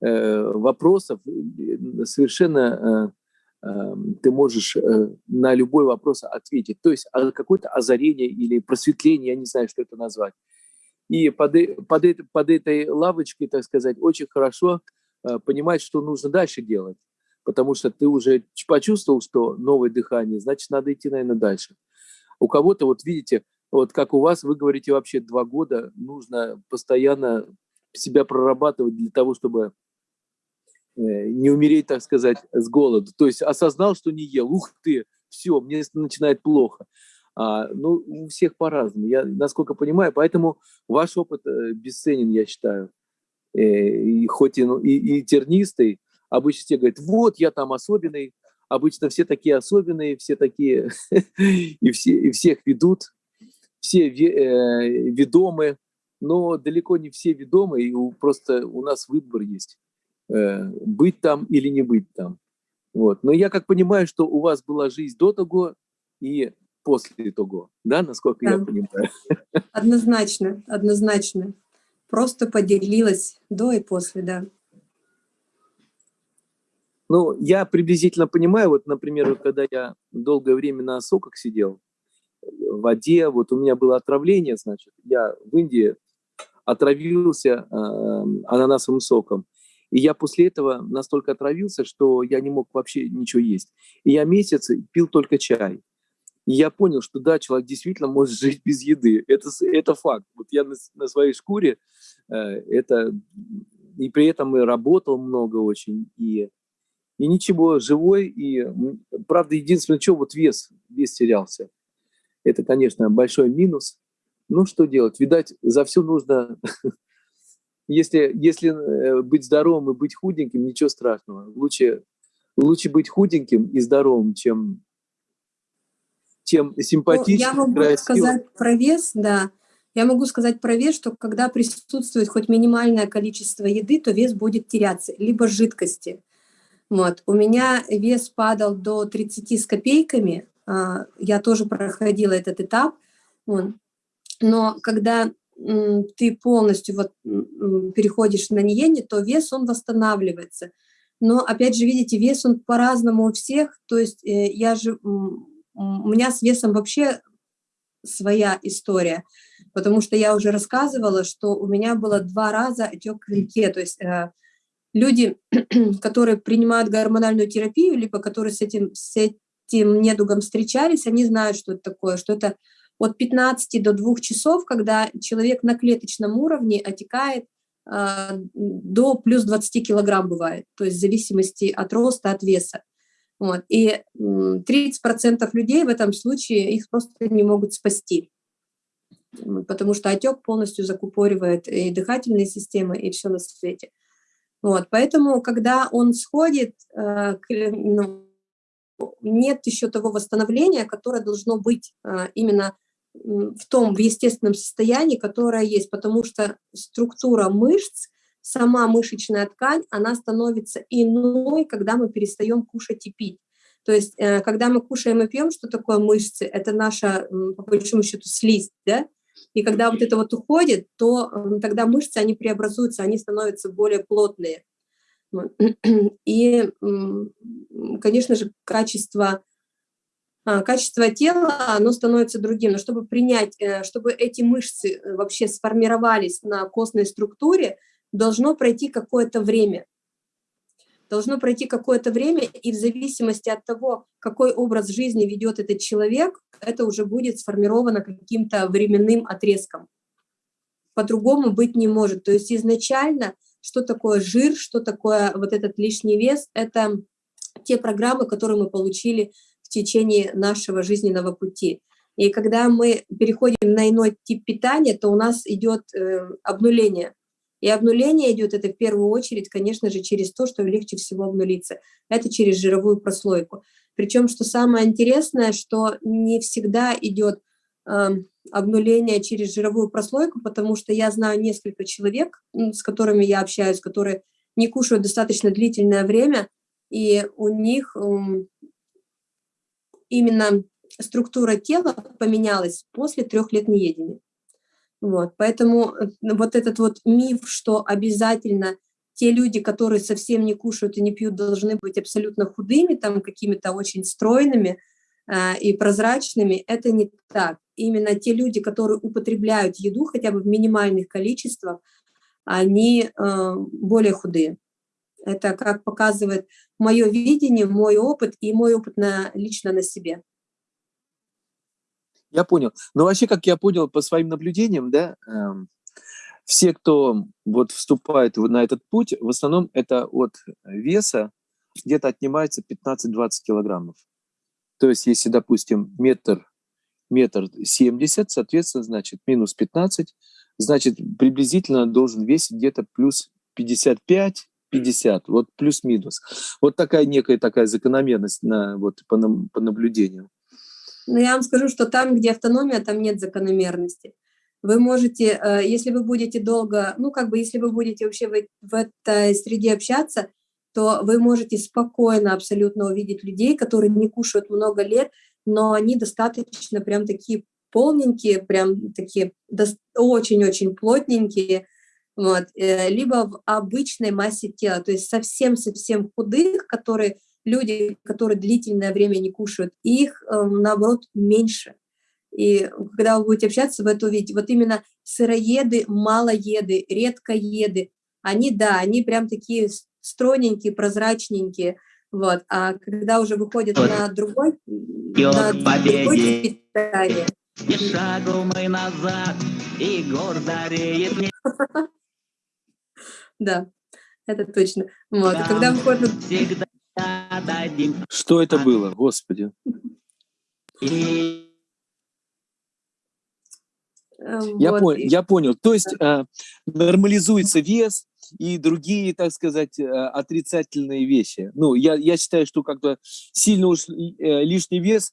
э, вопросов, э, совершенно э, э, ты можешь э, на любой вопрос ответить. То есть а, какое-то озарение или просветление, я не знаю, что это назвать. И под, э, под, под этой лавочкой, так сказать, очень хорошо э, понимать, что нужно дальше делать потому что ты уже почувствовал, что новое дыхание, значит, надо идти, наверное, дальше. У кого-то, вот видите, вот как у вас, вы говорите, вообще два года нужно постоянно себя прорабатывать для того, чтобы не умереть, так сказать, с голоду. То есть осознал, что не ел, ух ты, все, мне начинает плохо. А, ну, у всех по-разному, я насколько понимаю, поэтому ваш опыт э, бесценен, я считаю. Э, и хоть и, ну, и, и тернистый, обычно все говорят, вот, я там особенный, обычно все такие особенные, все такие, (laughs) и, все, и всех ведут, все э, ведомы, но далеко не все ведомы, и просто у нас выбор есть, э, быть там или не быть там. Вот. Но я как понимаю, что у вас была жизнь до того и после того, да, насколько да. я понимаю? Однозначно, однозначно. Просто поделилась до и после, да. Ну, я приблизительно понимаю, вот, например, когда я долгое время на соках сидел, в воде, вот у меня было отравление, значит, я в Индии отравился э, ананасовым соком. И я после этого настолько отравился, что я не мог вообще ничего есть. И я месяц пил только чай. И я понял, что да, человек действительно может жить без еды. Это, это факт. Вот я на, на своей шкуре э, это... И при этом и работал много очень, и, и ничего, живой. И, правда, единственное, что вот вес, вес терялся. Это, конечно, большой минус. Ну, что делать? Видать, за все нужно... (laughs) Если, если э, быть здоровым и быть худеньким, ничего страшного. Лучше, лучше быть худеньким и здоровым, чем, чем симпатичным. Ну, я могу красивым. сказать про вес, да. Я могу сказать про вес, что когда присутствует хоть минимальное количество еды, то вес будет теряться, либо жидкости. Вот. У меня вес падал до 30 с копейками, а, я тоже проходила этот этап. Но когда ты полностью вот переходишь на ниене, то вес, он восстанавливается. Но, опять же, видите, вес, он по-разному у всех. То есть э, я же, у меня с весом вообще своя история, потому что я уже рассказывала, что у меня было два раза отек в венке. То есть э, люди, (clears throat) которые принимают гормональную терапию, либо которые с этим, с этим недугом встречались, они знают, что это такое, что это от 15 до 2 часов, когда человек на клеточном уровне отекает э, до плюс 20 килограмм бывает, то есть в зависимости от роста, от веса. Вот. И 30% людей в этом случае их просто не могут спасти, потому что отек полностью закупоривает и дыхательные системы, и все на свете. Вот. Поэтому, когда он сходит, э, ну, нет еще того восстановления, которое должно быть э, именно в том, в естественном состоянии, которое есть, потому что структура мышц, сама мышечная ткань, она становится иной, когда мы перестаем кушать и пить. То есть, э, когда мы кушаем и пьем, что такое мышцы? Это наша, по большому счету, слизь, да? И когда вот это вот уходит, то тогда мышцы, они преобразуются, они становятся более плотные. (clears throat) И, конечно же, качество качество тела, оно становится другим. Но чтобы принять, э, чтобы эти мышцы э, вообще сформировались на костной структуре, должно пройти какое-то время. Должно пройти какое-то время, и в зависимости от того, какой образ жизни ведет этот человек, это уже будет сформировано каким-то временным отрезком. По-другому быть не может. То есть изначально, что такое жир, что такое вот этот лишний вес, это те программы, которые мы получили в течение нашего жизненного пути. И когда мы переходим на иной тип питания, то у нас идет э, обнуление. И обнуление идет это в первую очередь, конечно же, через то, что легче всего обнулиться. Это через жировую прослойку. Причем, что самое интересное, что не всегда идет э, обнуление через жировую прослойку, потому что я знаю несколько человек, с которыми я общаюсь, которые не кушают достаточно длительное время, и у них именно структура тела поменялась после трех лет неедения. Вот, поэтому э, вот этот вот миф, что обязательно те люди, которые совсем не кушают и не пьют, должны быть абсолютно худыми, там какими-то очень стройными э, и прозрачными, это не так. Именно те люди, которые употребляют еду хотя бы в минимальных количествах, они э, более худые. Это как показывает мое видение, мой опыт и мой опыт на, лично на себе. Я понял. Но вообще, как я понял по своим наблюдениям, да, эм, все, кто вот вступает на этот путь, в основном это от веса где-то отнимается 15-20 килограммов. То есть, если, допустим, метр, метр 70, соответственно, значит, минус 15, значит, приблизительно должен весить где-то плюс 55, 50, вот плюс-минус. Вот такая некая такая закономерность на, вот, по, по наблюдению. Но я вам скажу, что там, где автономия, там нет закономерности. Вы можете, э, если вы будете долго, ну, как бы, если вы будете вообще в, в этой среде общаться, то вы можете спокойно абсолютно увидеть людей, которые не кушают много лет, но они достаточно прям такие полненькие, прям такие очень-очень плотненькие, вот, э, либо в обычной массе тела, то есть совсем-совсем худых, которые люди, которые длительное время не кушают, их, эм, наоборот, меньше. И когда вы будете общаться, вы это увидите. Вот именно сыроеды, малоеды, редкоеды, они, да, они прям такие стройненькие, прозрачненькие, вот. А когда уже выходят вот. на другой, на другой питание... И шагу мы назад, и гордо реет (laughs) Да, это точно. Вот. И когда выходят... Что это было, Господи? Эм, я, вот. понял, я понял. То есть э, нормализуется вес и другие, так сказать, э, отрицательные вещи. Ну, я, я считаю, что как-то сильно уж э, лишний вес,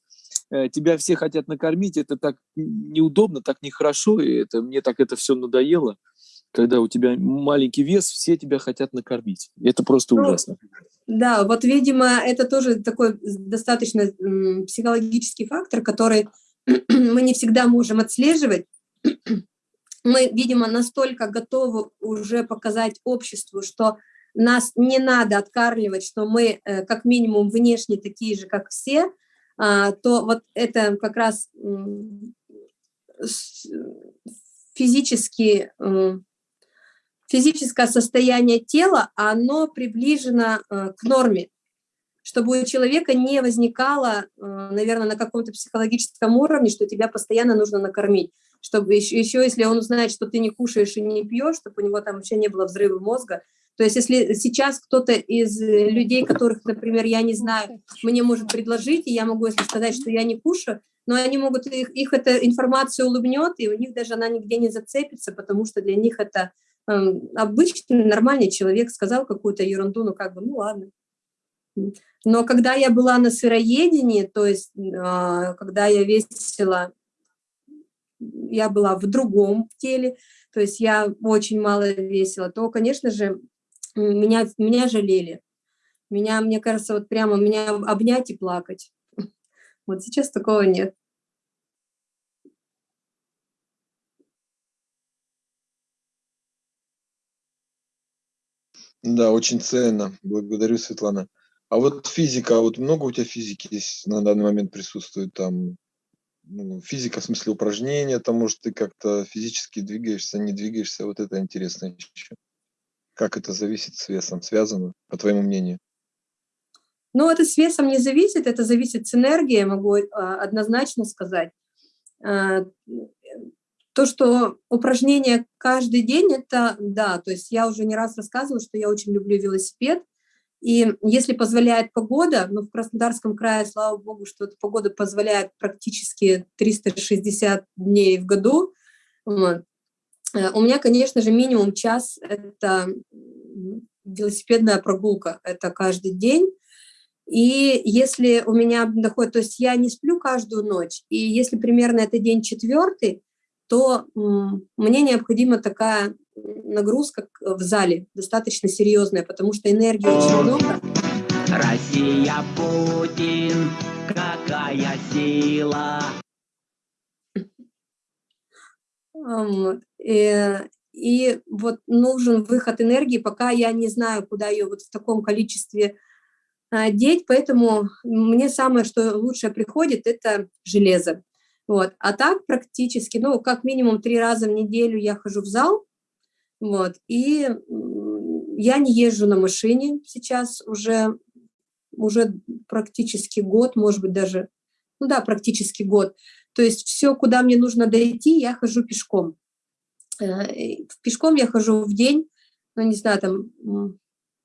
э, тебя все хотят накормить, это так неудобно, так нехорошо, и это, мне так это все надоело. Когда у тебя маленький вес, все тебя хотят накормить. Это просто ну, ужасно. Да, вот, видимо, это тоже такой достаточно психологический фактор, который (clears throat) мы не всегда можем отслеживать. (clears throat) Мы, видимо, настолько готовы уже показать обществу, что нас не надо откармливать, что мы э, как минимум внешне такие же, как все, а, то вот это как раз физически физическое состояние тела, оно приближено э, к норме, чтобы у человека не возникало, э, наверное, на каком-то психологическом уровне, что тебя постоянно нужно накормить, чтобы еще, еще если он узнает, что ты не кушаешь и не пьешь, чтобы у него там вообще не было взрыва мозга. То есть если сейчас кто-то из людей, которых, например, я не знаю, мне может предложить, и я могу, если сказать, что я не кушаю, но они могут, их, их эта информация улыбнет, и у них даже она нигде не зацепится, потому что для них это обычный, нормальный человек сказал какую-то ерунду, ну как бы, ну ладно. Но когда я была на сыроедении, то есть а, когда я весила, я была в другом теле, то есть я очень мало весила, то, конечно же, меня, меня жалели. Меня, мне кажется, вот прямо меня обнять и плакать. (laughs) Вот сейчас такого нет. Да, очень ценно. Благодарю, Светлана. А вот физика, а вот много у тебя физики есть на данный момент присутствует там? Ну, физика в смысле упражнения, там, может, ты как-то физически двигаешься, не двигаешься, вот это интересно еще. Как это зависит с весом, связано, по твоему мнению? Ну, это с весом не зависит, это зависит с энергией, могу а, однозначно сказать. То, что упражнения каждый день, это да, то есть я уже не раз рассказывала, что я очень люблю велосипед, и если позволяет погода, ну, в Краснодарском крае, слава богу, что эта погода позволяет практически 360 дней в году. Э, у меня, конечно же, минимум час – это велосипедная прогулка, это каждый день. И если у меня доходит, то есть я не сплю каждую ночь, и если примерно это день четвертый, то мне необходима такая нагрузка в зале, достаточно серьезная, потому что энергии очень много. Россия, Путин, какая сила! И, и вот нужен выход энергии, пока я не знаю, куда ее вот в таком количестве а, деть, поэтому мне самое, что лучшее приходит, это железо. Вот. А так практически, ну, как минимум три раза в неделю я хожу в зал, вот, и я не езжу на машине сейчас уже, уже практически год, может быть, даже, ну да, практически год. То есть все, куда мне нужно дойти, я хожу пешком. Э, пешком я хожу в день, ну, не знаю, там,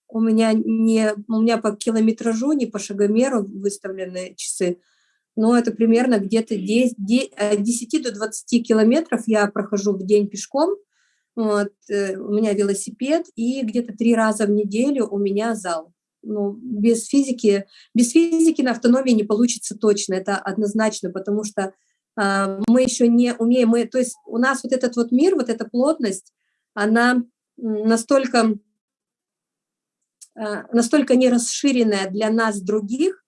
у меня не, у меня по километражу, не по шагомеру выставлены часы, но это примерно где-то 10, 10 до 20 километров я прохожу в день пешком, вот, э, у меня велосипед, и где-то три раза в неделю у меня зал. Ну, без физики, без физики на автономии не получится точно, это однозначно, потому что э, мы еще не умеем, мы, то есть у нас вот этот вот мир, вот эта плотность, она настолько, э, настолько не расширенная для нас других,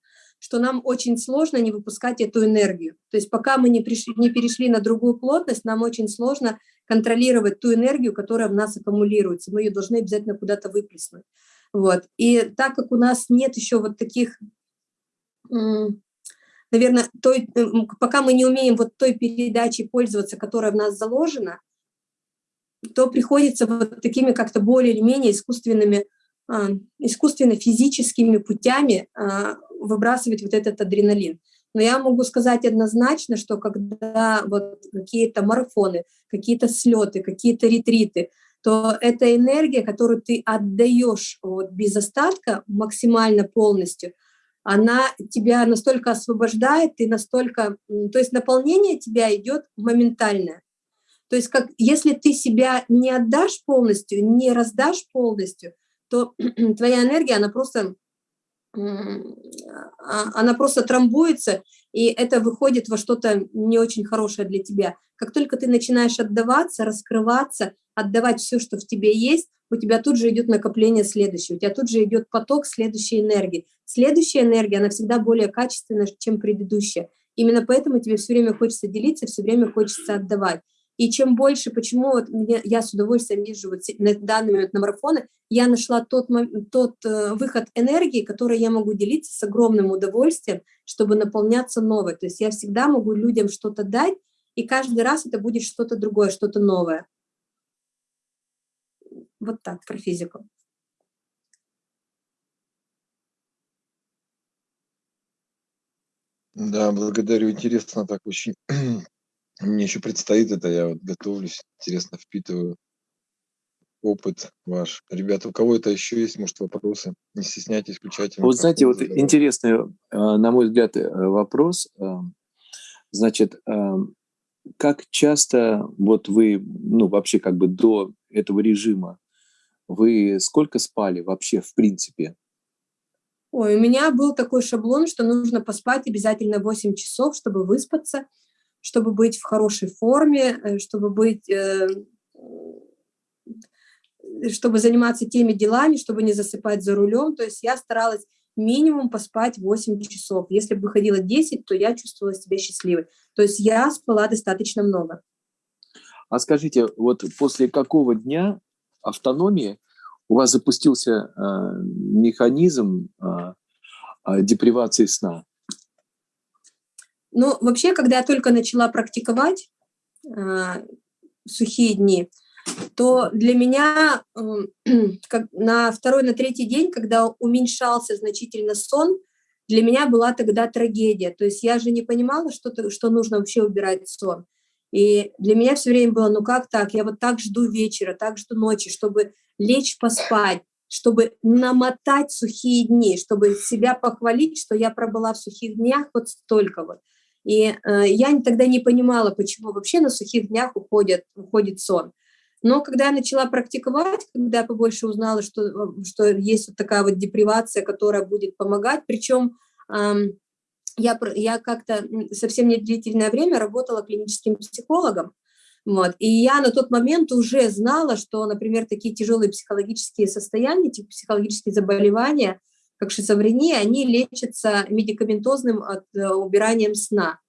что нам очень сложно не выпускать эту энергию. То есть пока мы не, пришли, не перешли на другую плотность, нам очень сложно контролировать ту энергию, которая в нас аккумулируется. Мы ее должны обязательно куда-то выплеснуть. Вот. И так как у нас нет еще вот таких, наверное, той, пока мы не умеем вот той передачей пользоваться, которая в нас заложена, то приходится вот такими как-то более или менее искусственными, а, искусственно-физическими путями а, выбрасывать вот этот адреналин. Но я могу сказать однозначно, что когда вот какие-то марафоны, какие-то слеты, какие-то ретриты, то эта энергия, которую ты отдаешь вот без остатка максимально полностью, она тебя настолько освобождает, и настолько, то есть наполнение тебя идет моментальное. То есть как, если ты себя не отдашь полностью, не раздашь полностью, то (clears throat) твоя энергия, она просто она просто трамбуется, и это выходит во что-то не очень хорошее для тебя. Как только ты начинаешь отдаваться, раскрываться, отдавать все, что в тебе есть, у тебя тут же идет накопление следующего, у тебя тут же идет поток следующей энергии. Следующая энергия, она всегда более качественная, чем предыдущая. Именно поэтому тебе все время хочется делиться, все время хочется отдавать. И чем больше, почему вот мне, я с удовольствием езжу вот на данный момент на марафоны, я нашла тот, тот э, выход энергии, который я могу делиться с огромным удовольствием, чтобы наполняться новой. То есть я всегда могу людям что-то дать, и каждый раз это будет что-то другое, что-то новое. Вот так, про физику. Да, благодарю. Интересно так очень. Мне еще предстоит это, я вот готовлюсь, интересно впитываю опыт ваш. Ребята, у кого это еще есть, может, вопросы? Не стесняйтесь, включайте Вот знаете, вот интересный, э, на мой взгляд, э, вопрос. Э, значит, как часто вот вы, ну, вообще как бы до этого режима, вы сколько спали вообще в принципе? Ой, у меня был такой шаблон, что нужно поспать обязательно 8 часов, чтобы выспаться – чтобы быть в хорошей форме, э, чтобы быть, э, чтобы заниматься теми делами, чтобы не засыпать за рулем. То есть я старалась минимум поспать 8 часов. Если бы выходила 10, то я чувствовала себя счастливой. То есть я спала достаточно много. А скажите, вот после какого дня автономии у вас запустился э, механизм э, депривации сна? Ну, вообще, когда я только начала практиковать э, сухие дни, то для меня э, (clears throat) как на второй, на третий день, когда уменьшался значительно сон, для меня была тогда трагедия. То есть я же не понимала, что, -то, что нужно вообще убирать сон. И для меня все время было, ну как так, я вот так жду вечера, так жду ночи, чтобы лечь поспать, чтобы намотать сухие дни, чтобы себя похвалить, что я пробыла в сухих днях вот столько вот. И э, я тогда не понимала, почему вообще на сухих днях уходит, уходит сон. Но когда я начала практиковать, когда я побольше узнала, что, э, что есть вот такая вот депривация, которая будет помогать, причем э, я, я как-то совсем не длительное время работала клиническим психологом, вот, и я на тот момент уже знала, что, например, такие тяжелые психологические состояния, типа психологические заболевания – как шизофрения, они лечатся медикаментозным от, э, убиранием сна.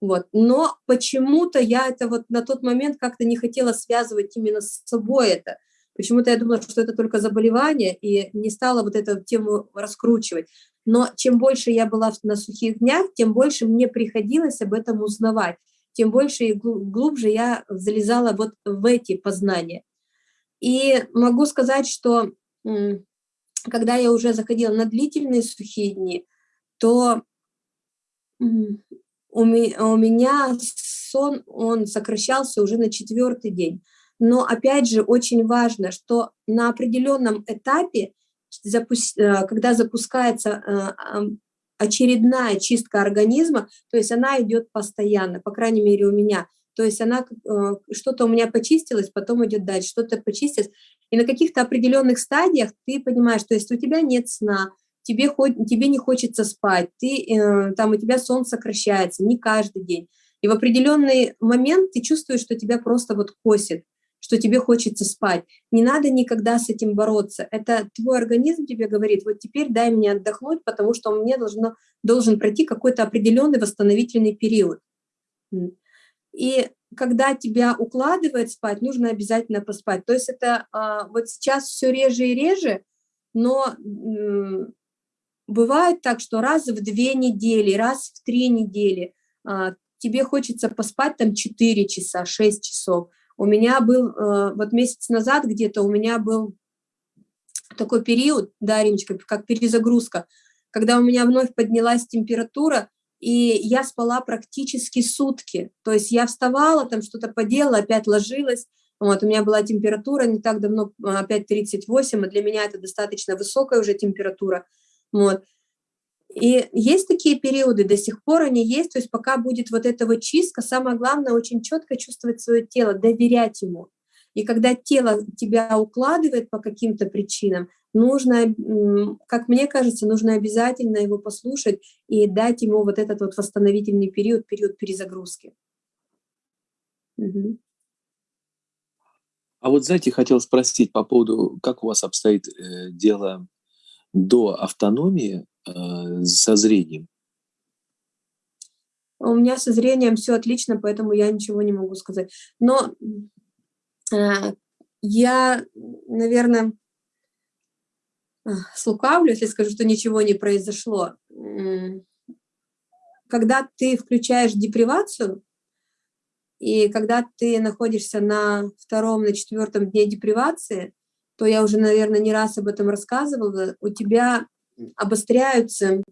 Вот. Но почему-то я это вот на тот момент как-то не хотела связывать именно с собой это. Почему-то я думала, что это только заболевание, и не стала вот эту тему раскручивать. Но чем больше я была на сухих днях, тем больше мне приходилось об этом узнавать, тем больше и глубже я залезала вот в эти познания. И могу сказать, что когда я уже заходила на длительные сухие дни, то у меня сон, он сокращался уже на четвертый день. Но опять же очень важно, что на определенном этапе, э, когда запускается э, очередная чистка организма, то есть она идет постоянно, по крайней мере у меня. То есть она э, что-то у меня почистилось, потом идет дальше, что-то почистилось. И на каких-то определенных стадиях ты понимаешь, то есть у тебя нет сна, тебе, тебе не хочется спать, ты, э, там у тебя сон сокращается, не каждый день. И в определенный момент ты чувствуешь, что тебя просто вот косит, что тебе хочется спать. Не надо никогда с этим бороться. Это твой организм тебе говорит, вот теперь дай мне отдохнуть, потому что меня должно, должен пройти какой-то определенный восстановительный период. И когда тебя укладывает спать, нужно обязательно поспать. То есть это а, вот сейчас все реже и реже, но бывает так, что раз в две недели, раз в три недели а, тебе хочется поспать там 4 часа, 6 часов. У меня был, а, вот месяц назад где-то у меня был такой период, да, Римочка, как перезагрузка, когда у меня вновь поднялась температура, и я спала практически сутки. То есть я вставала, там что-то поделала, опять ложилась. Вот, у меня была температура не так давно, а, опять 38, и для меня это достаточно высокая уже температура. Вот. И есть такие периоды, до сих пор они есть, то есть пока будет вот эта вот чистка, самое главное очень четко чувствовать свое тело, доверять ему. И когда тело тебя укладывает по каким-то причинам, нужно, как мне кажется, нужно обязательно его послушать и дать ему вот этот вот восстановительный период, период перезагрузки. Угу. А вот, знаете, хотел спросить по поводу, как у вас обстоит э, дело до автономии э, со зрением? У меня со зрением все отлично, поэтому я ничего не могу сказать. Но э, я, наверное, слукавлю, если скажу, что ничего не произошло. Когда ты включаешь депривацию, и когда ты находишься на втором, на четвертом дне депривации, то я уже, наверное, не раз об этом рассказывала, у тебя обостряются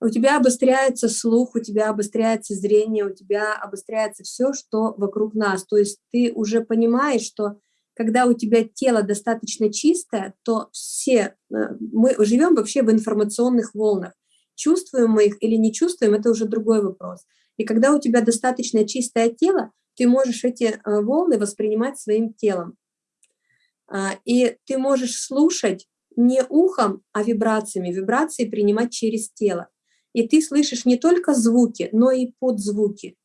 у тебя обостряется слух, у тебя обостряется зрение, у тебя обостряется все, что вокруг нас. То есть ты уже понимаешь, что когда у тебя тело достаточно чистое, то все, э, мы живем вообще в информационных волнах. Чувствуем мы их или не чувствуем, это уже другой вопрос. И когда у тебя достаточно чистое тело, ты можешь эти э, волны воспринимать своим телом. А, и ты можешь слушать не ухом, а вибрациями, вибрации принимать через тело. И ты слышишь не только звуки, но и подзвуки.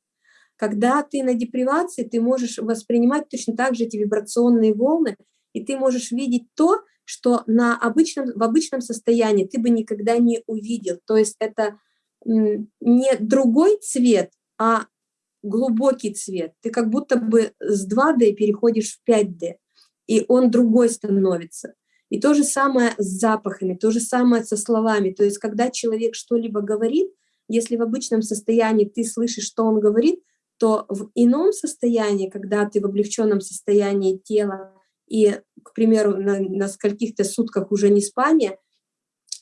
Когда ты на депривации, ты можешь воспринимать точно так же эти вибрационные волны, и ты можешь видеть то, что на обычном, в обычном состоянии ты бы никогда не увидел. То есть это не другой цвет, а глубокий цвет. Ты как будто бы с 2D переходишь в 5D, и он другой становится. И то же самое с запахами, то же самое со словами. То есть когда человек что-либо говорит, если в обычном состоянии ты слышишь, что он говорит, то в ином состоянии, когда ты в облегченном состоянии тела и, к примеру, на, на скольких-то сутках уже не спания,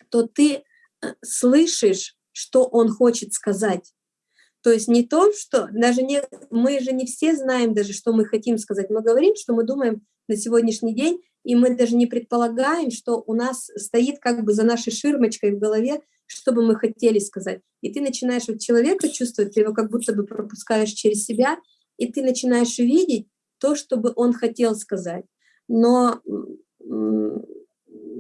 то ты э, слышишь, что он хочет сказать. То есть не то, что даже не, мы же не все знаем даже, что мы хотим сказать. Мы говорим, что мы думаем на сегодняшний день, и мы даже не предполагаем, что у нас стоит как бы за нашей ширмочкой в голове что бы мы хотели сказать. И ты начинаешь вот человека чувствовать, ты его как будто бы пропускаешь через себя, и ты начинаешь видеть то, что бы он хотел сказать. Но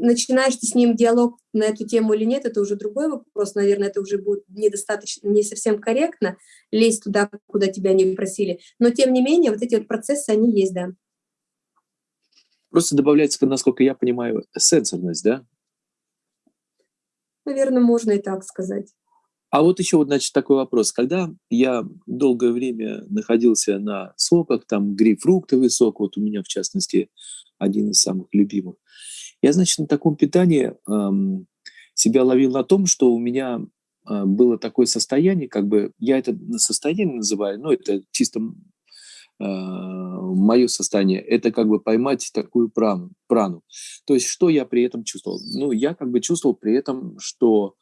начинаешь ты с ним диалог на эту тему или нет, это уже другой вопрос, наверное, это уже будет недостаточно, не совсем корректно лезть туда, куда тебя не просили. Но тем не менее, вот эти вот процессы, они есть, да. Просто добавляется, насколько я понимаю, сенсорность, да? Наверное, можно и так сказать. А вот еще вот, значит, такой вопрос. Когда я долгое время находился на соках, там грейпфруктовый сок, вот у меня, в частности, один из самых любимых, я, значит, на таком питании эм, себя ловил на том, что у меня э, было такое состояние, как бы, я это состояние называю, но это чисто мое состояние, это как бы поймать такую прану, прану. То есть что я при этом чувствовал? Ну, я как бы чувствовал при этом, что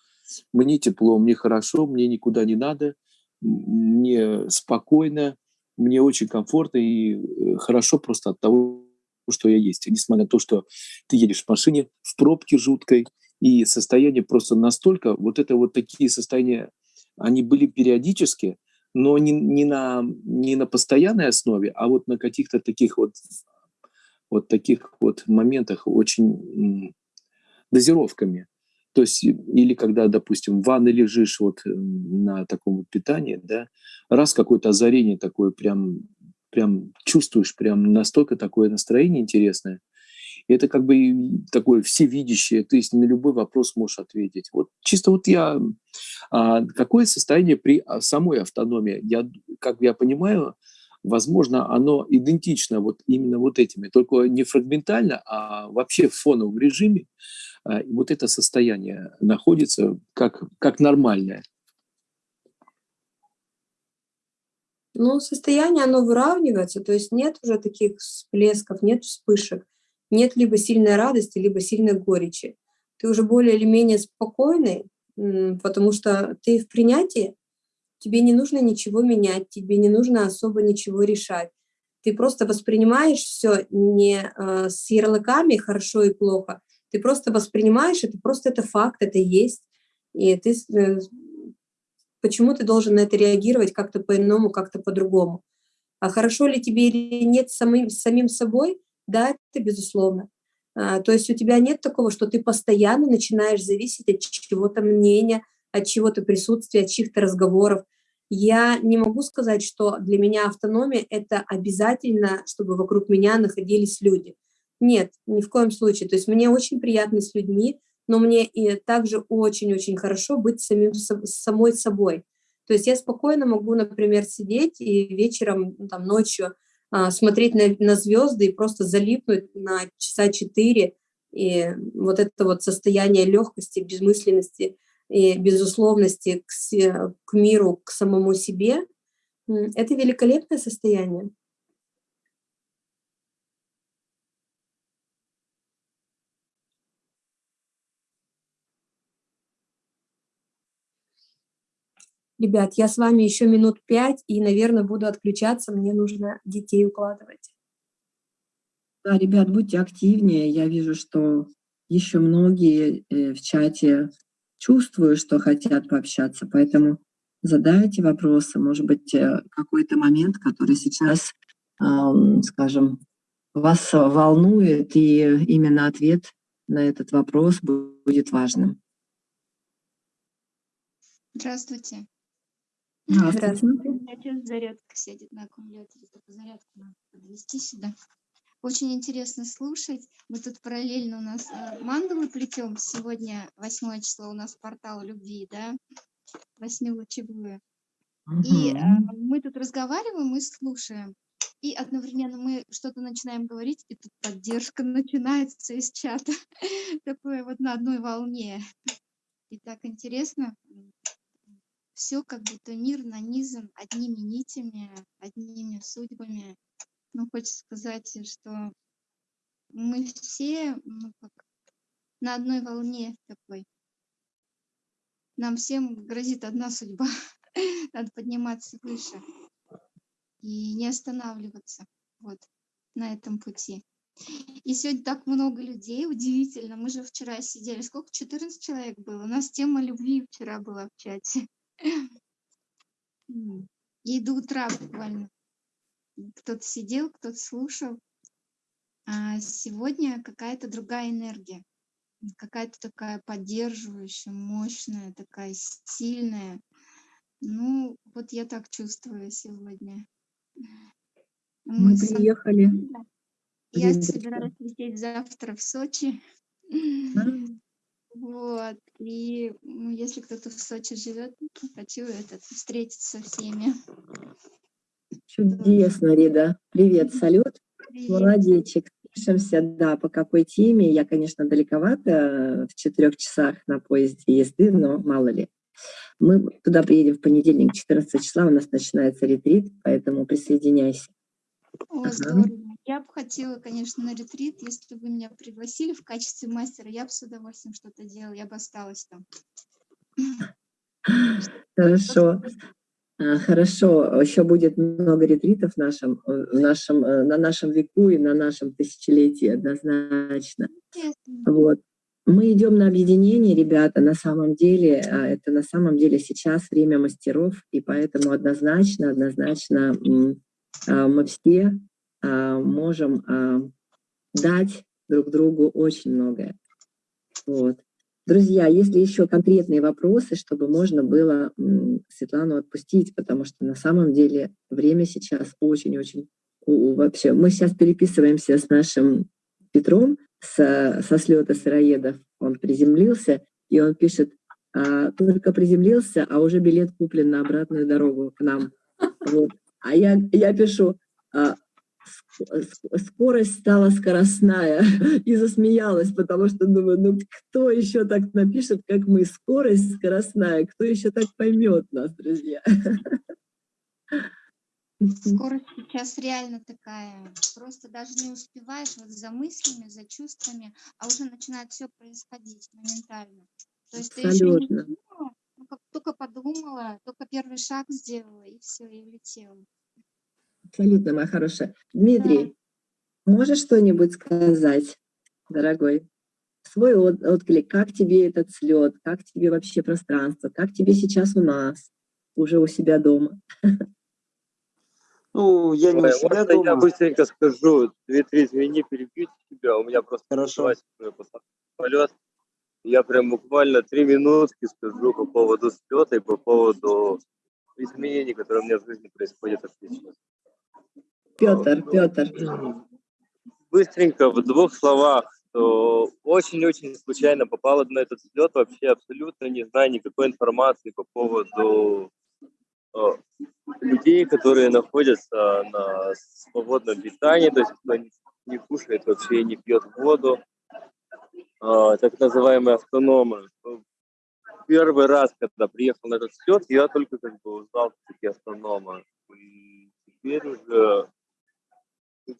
мне тепло, мне хорошо, мне никуда не надо, мне спокойно, мне очень комфортно и э, хорошо просто от того, что я есть. Несмотря на то, что ты едешь в машине, в пробке жуткой, и состояние просто настолько, вот это вот такие состояния, они были периодически, но не, не, на, не на постоянной основе, а вот на каких-то таких вот, вот таких вот моментах очень дозировками. То есть, или когда, допустим, в ванной лежишь вот э, на таком вот питании, да, раз какое-то озарение такое прям, прям чувствуешь, прям настолько такое настроение интересное, это как бы такое всевидящее, то есть на любой вопрос можешь ответить. Вот чисто вот я... А, какое состояние при а, самой автономии? Я, как я понимаю, возможно, оно идентично вот именно вот этими, только не фрагментально, а вообще в фоновом режиме. А, вот это состояние находится как, как нормальное. Ну, состояние, оно выравнивается, то есть нет уже таких всплесков, нет вспышек, нет либо сильной радости, либо сильной горечи. Ты уже более или менее спокойный, потому что ты в принятии, тебе не нужно ничего менять, тебе не нужно особо ничего решать. Ты просто воспринимаешь все не э, с ярлыками «хорошо» и «плохо», ты просто воспринимаешь это, просто это факт, это есть. И ты, э, почему ты должен на это реагировать как-то по-иному, как-то по-другому? А хорошо ли тебе или нет самим, самим собой? Да, это безусловно. А, то есть у тебя нет такого, что ты постоянно начинаешь зависеть от чего-то мнения, от чего-то присутствия, от чьих-то разговоров. Я не могу сказать, что для меня автономия — это обязательно, чтобы вокруг меня находились люди. Нет, ни в коем случае. То есть мне очень приятно с людьми, но мне и также очень-очень хорошо быть самим, самой собой. То есть я спокойно могу, например, сидеть и вечером, ну, там, ночью смотреть на, на звезды и просто залипнуть на часа четыре. И вот это вот состояние легкости, безмысленности и безусловности к, к миру, к самому себе, это великолепное состояние. Ребят, я с вами еще минут пять и, наверное, буду отключаться. Мне нужно детей укладывать. Да, ребят, будьте активнее. Я вижу, что еще многие э, в чате чувствуют, что хотят пообщаться, поэтому задайте вопросы. Может быть, э, какой-то момент, который сейчас, скажем, вас волнует, и именно ответ на этот вопрос будет важным. Здравствуйте. Здравствуйте. Отец зарядка сидит на аккумуляторе, только зарядку надо подвести сюда. Очень интересно слушать. Мы тут параллельно у нас э, мандалы плетем. Сегодня 8 число у нас портал любви, да? Восьмилучевую. Угу. И э, мы тут разговариваем и слушаем. И одновременно мы что-то начинаем говорить, и тут поддержка (laughs) начинается из чата. (laughs) Такое вот на одной волне. И так интересно все как будто мир нанизан одними нитями, одними судьбами. Ну, хочется сказать, что мы все ну, как на одной волне такой. Нам всем грозит одна судьба. (laughs) Надо подниматься выше и не останавливаться вот на этом пути. И сегодня так много людей, удивительно. Мы же вчера сидели, сколько? 14 человек было. У нас тема любви вчера была в чате. И до утра буквально. Кто-то сидел, кто-то слушал. А сегодня какая-то другая энергия. Какая-то такая поддерживающая, мощная, такая сильная. Ну, вот я так чувствую сегодня. Мы, Мы приехали. Я собираюсь лететь завтра в Сочи. Вот. И ну, если кто-то в Сочи живет, хочу этот, встретиться со всеми. Чудесно, Рида. Привет, салют. Привет. Молодечек. Пишемся, да, по какой теме. Я, конечно, далековато, в четырех часах на поезде езды, но мало ли. Мы туда приедем в понедельник, 14 числа, у нас начинается ретрит, поэтому присоединяйся. О, здорово. Я бы хотела, конечно, на ретрит, если бы вы меня пригласили в качестве мастера, я бы с удовольствием что-то делала, я бы осталась там. Хорошо. А, Хорошо, еще будет много ретритов в нашем, в нашем, э, на нашем веку и на нашем тысячелетии однозначно. Вот. Мы идем на объединение, ребята, на самом деле, а, это на самом деле сейчас время мастеров, и поэтому однозначно, однозначно а, мы все можем а, дать друг другу очень многое. Вот. Друзья, если еще конкретные вопросы, чтобы можно было Светлану отпустить, потому что на самом деле время сейчас очень-очень вообще. Мы сейчас переписываемся с нашим Петром со, со слета сыроедов. Он приземлился, и он пишет, «А, только приземлился, а уже билет куплен на обратную дорогу к нам. Вот. А я, я пишу, «А, скорость стала скоростная (laughs) и засмеялась, потому что думаю, ну кто еще так напишет, как мы, скорость скоростная, кто еще так поймет нас, друзья? (laughs) Скорость сейчас реально такая. Просто даже не успеваешь вот за мыслями, за чувствами, а уже начинает все происходить моментально. То есть ты еще не Абсолютно. думала, ну, как только подумала, только первый шаг сделала, и все, и улетела. Абсолютно, моя хорошая. Дмитрий, можешь что-нибудь сказать, дорогой? Свой от- отклик, как тебе этот слет, как тебе вообще пространство, как тебе сейчас у нас, уже у себя дома? Ну, я не у Ой, себя можно я дома. быстренько скажу? Дмитрий, извини, перебью тебя. У меня просто Хорошо. самолет. Я прям буквально три минутки скажу по поводу слета и по поводу изменений, которые у меня в жизни происходят отлично. Петр, Петр. Быстренько, в двух словах, что очень-очень случайно попала на этот взлет, вообще абсолютно не знаю никакой информации по поводу э, людей, которые находятся на свободном питании, то есть кто не, не кушает вообще и не пьет воду, э, так называемые автономы. Первый раз, когда приехал на этот взлет, я только как бы узнал, такие автономы. И теперь уже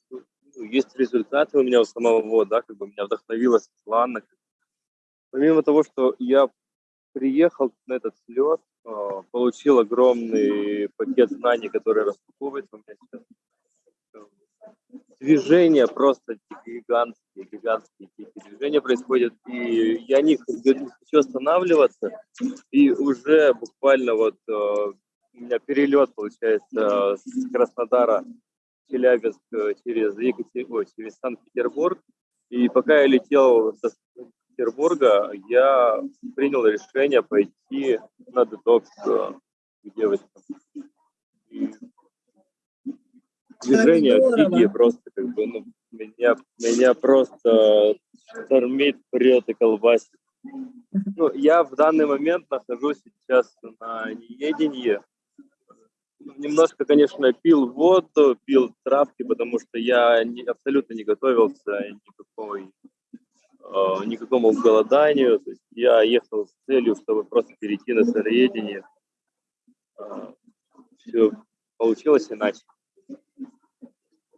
ну, есть результаты у меня у самого, да, как бы меня вдохновила Светлана. Помимо того, что я приехал на этот слет, а, получил огромный пакет знаний, который распаковывается у меня сейчас. Движения просто гигантские, гигантские какие-то движения происходят, и я не, не хочу останавливаться, и уже буквально вот э, у меня перелет получается с Краснодара Челябинск э, через Екатер... Ой, через Санкт-Петербург, и пока я летел до Петербурга, я принял решение пойти на детокс э, к девочкам. И здорово. дикие просто, как бы, ну, меня, меня просто штормит, прет и колбасит. Ну, я в данный момент нахожусь сейчас на неедении. Немножко, конечно, пил воду, пил травки, потому что я не- абсолютно не готовился никакой, э, никакому голоданию. То есть я ехал с целью, чтобы просто перейти на сыроедение. все получилось иначе.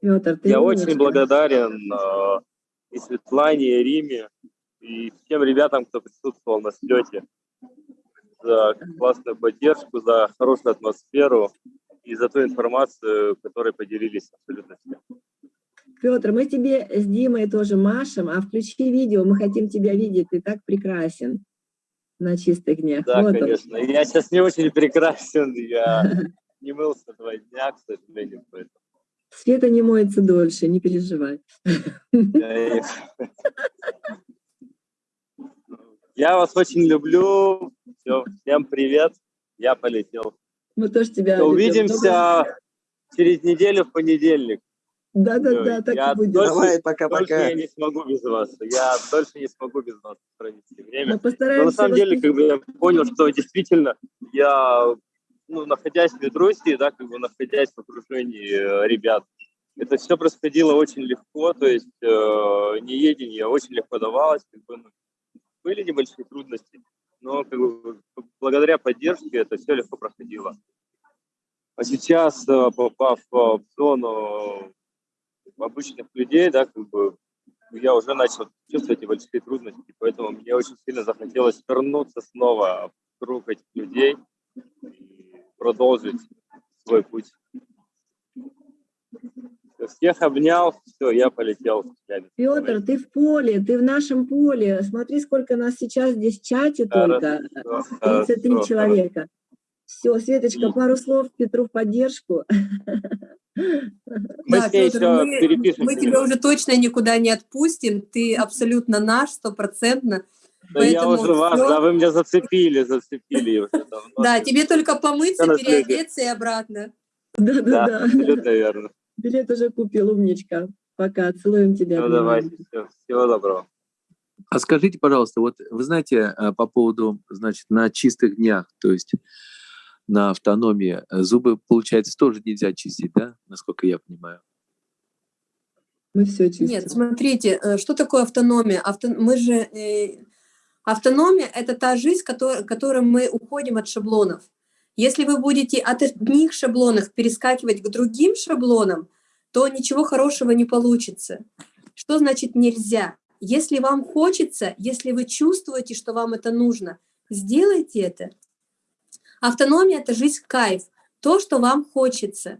Петр, ты Я очень умничка. благодарен э, и Светлане, и Риме, и всем ребятам, кто присутствовал на слете, за классную поддержку, за хорошую атмосферу и за ту информацию, которой поделились абсолютно все. Петр, мы тебе с Димой тоже машем, а включи видео, мы хотим тебя видеть, ты так прекрасен на чистых днях. Да, Вот он. конечно. Я сейчас не очень прекрасен, я (laughs) не мылся два дня, к сожалению, поэтому Света не моется дольше, не переживай. Я (laughs) вас очень люблю. Всё, всем привет. Я полетел. Мы тоже тебя любим. Увидимся через неделю в понедельник. Да-да-да, так я и будет. только- Давай, Дольше пока-пока. я не смогу без вас. Я дольше не смогу без вас провести время. Но постараемся на самом деле, как бы я понял, что действительно я, ну, находясь в Ветруси, да, как бы находясь в окружении э, ребят, это все происходило очень легко, то есть э, неедение очень легко давалось, как бы, ну, были небольшие трудности, но как бы, благодаря поддержке это все легко проходило. А сейчас, э, попав э, в зону обычных людей, да, как бы я уже начал чувствовать небольшие трудности, поэтому мне очень сильно захотелось вернуться снова в круг этих людей и продолжить свой путь. Всех обнял, все, я полетел. Петр, ты в поле, ты в нашем поле. Смотри, сколько нас сейчас здесь в чате только. 33 человека. Все, Светочка, пару слов Петру в поддержку. Мы, да, Петр, мы, мы тебя уже точно никуда не отпустим. Ты абсолютно наш, стопроцентно. Да я уже вас, да, вы меня зацепили, зацепили уже давно. Да, тебе только помыться, переодеться и обратно. Да, да, да. Абсолютно верно. Билет уже купил, умничка. Пока, целуем тебя. Ну, давайте, все. Всего доброго. А скажите, пожалуйста, вот вы знаете э, по поводу, значит, на чистых днях, то есть на автономии, зубы, получается, тоже нельзя чистить, да, насколько я понимаю? Мы все чистим. Нет, смотрите, э, что такое автономия? Авто... Мы же... Э... Автономия – это та жизнь, который, которой мы уходим от шаблонов. Если вы будете от одних шаблонов перескакивать к другим шаблонам, то ничего хорошего не получится. Что значит нельзя? Если вам хочется, если вы чувствуете, что вам это нужно, сделайте это. Автономия – это жизнь кайф, то, что вам хочется.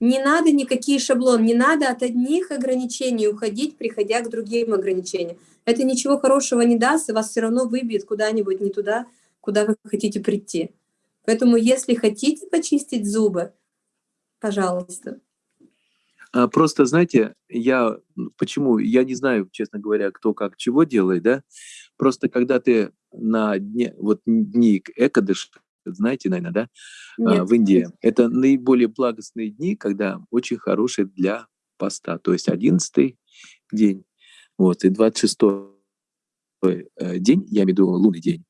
Не надо никакие шаблоны, не надо от одних ограничений уходить, приходя к другим ограничениям. Это ничего хорошего не даст, и вас все равно выбьет куда-нибудь не туда, куда вы хотите прийти. Поэтому, если хотите почистить зубы, пожалуйста. А просто, знаете, я почему, я не знаю, честно говоря, кто как чего делает, да, просто когда ты на дне, вот дни Экадыш, знаете, наверное, да, а, Нет. в Индии, это наиболее благостные дни, когда очень хорошие для поста, то есть 11 день, вот, и 26 э, день, я имею в виду лунный день,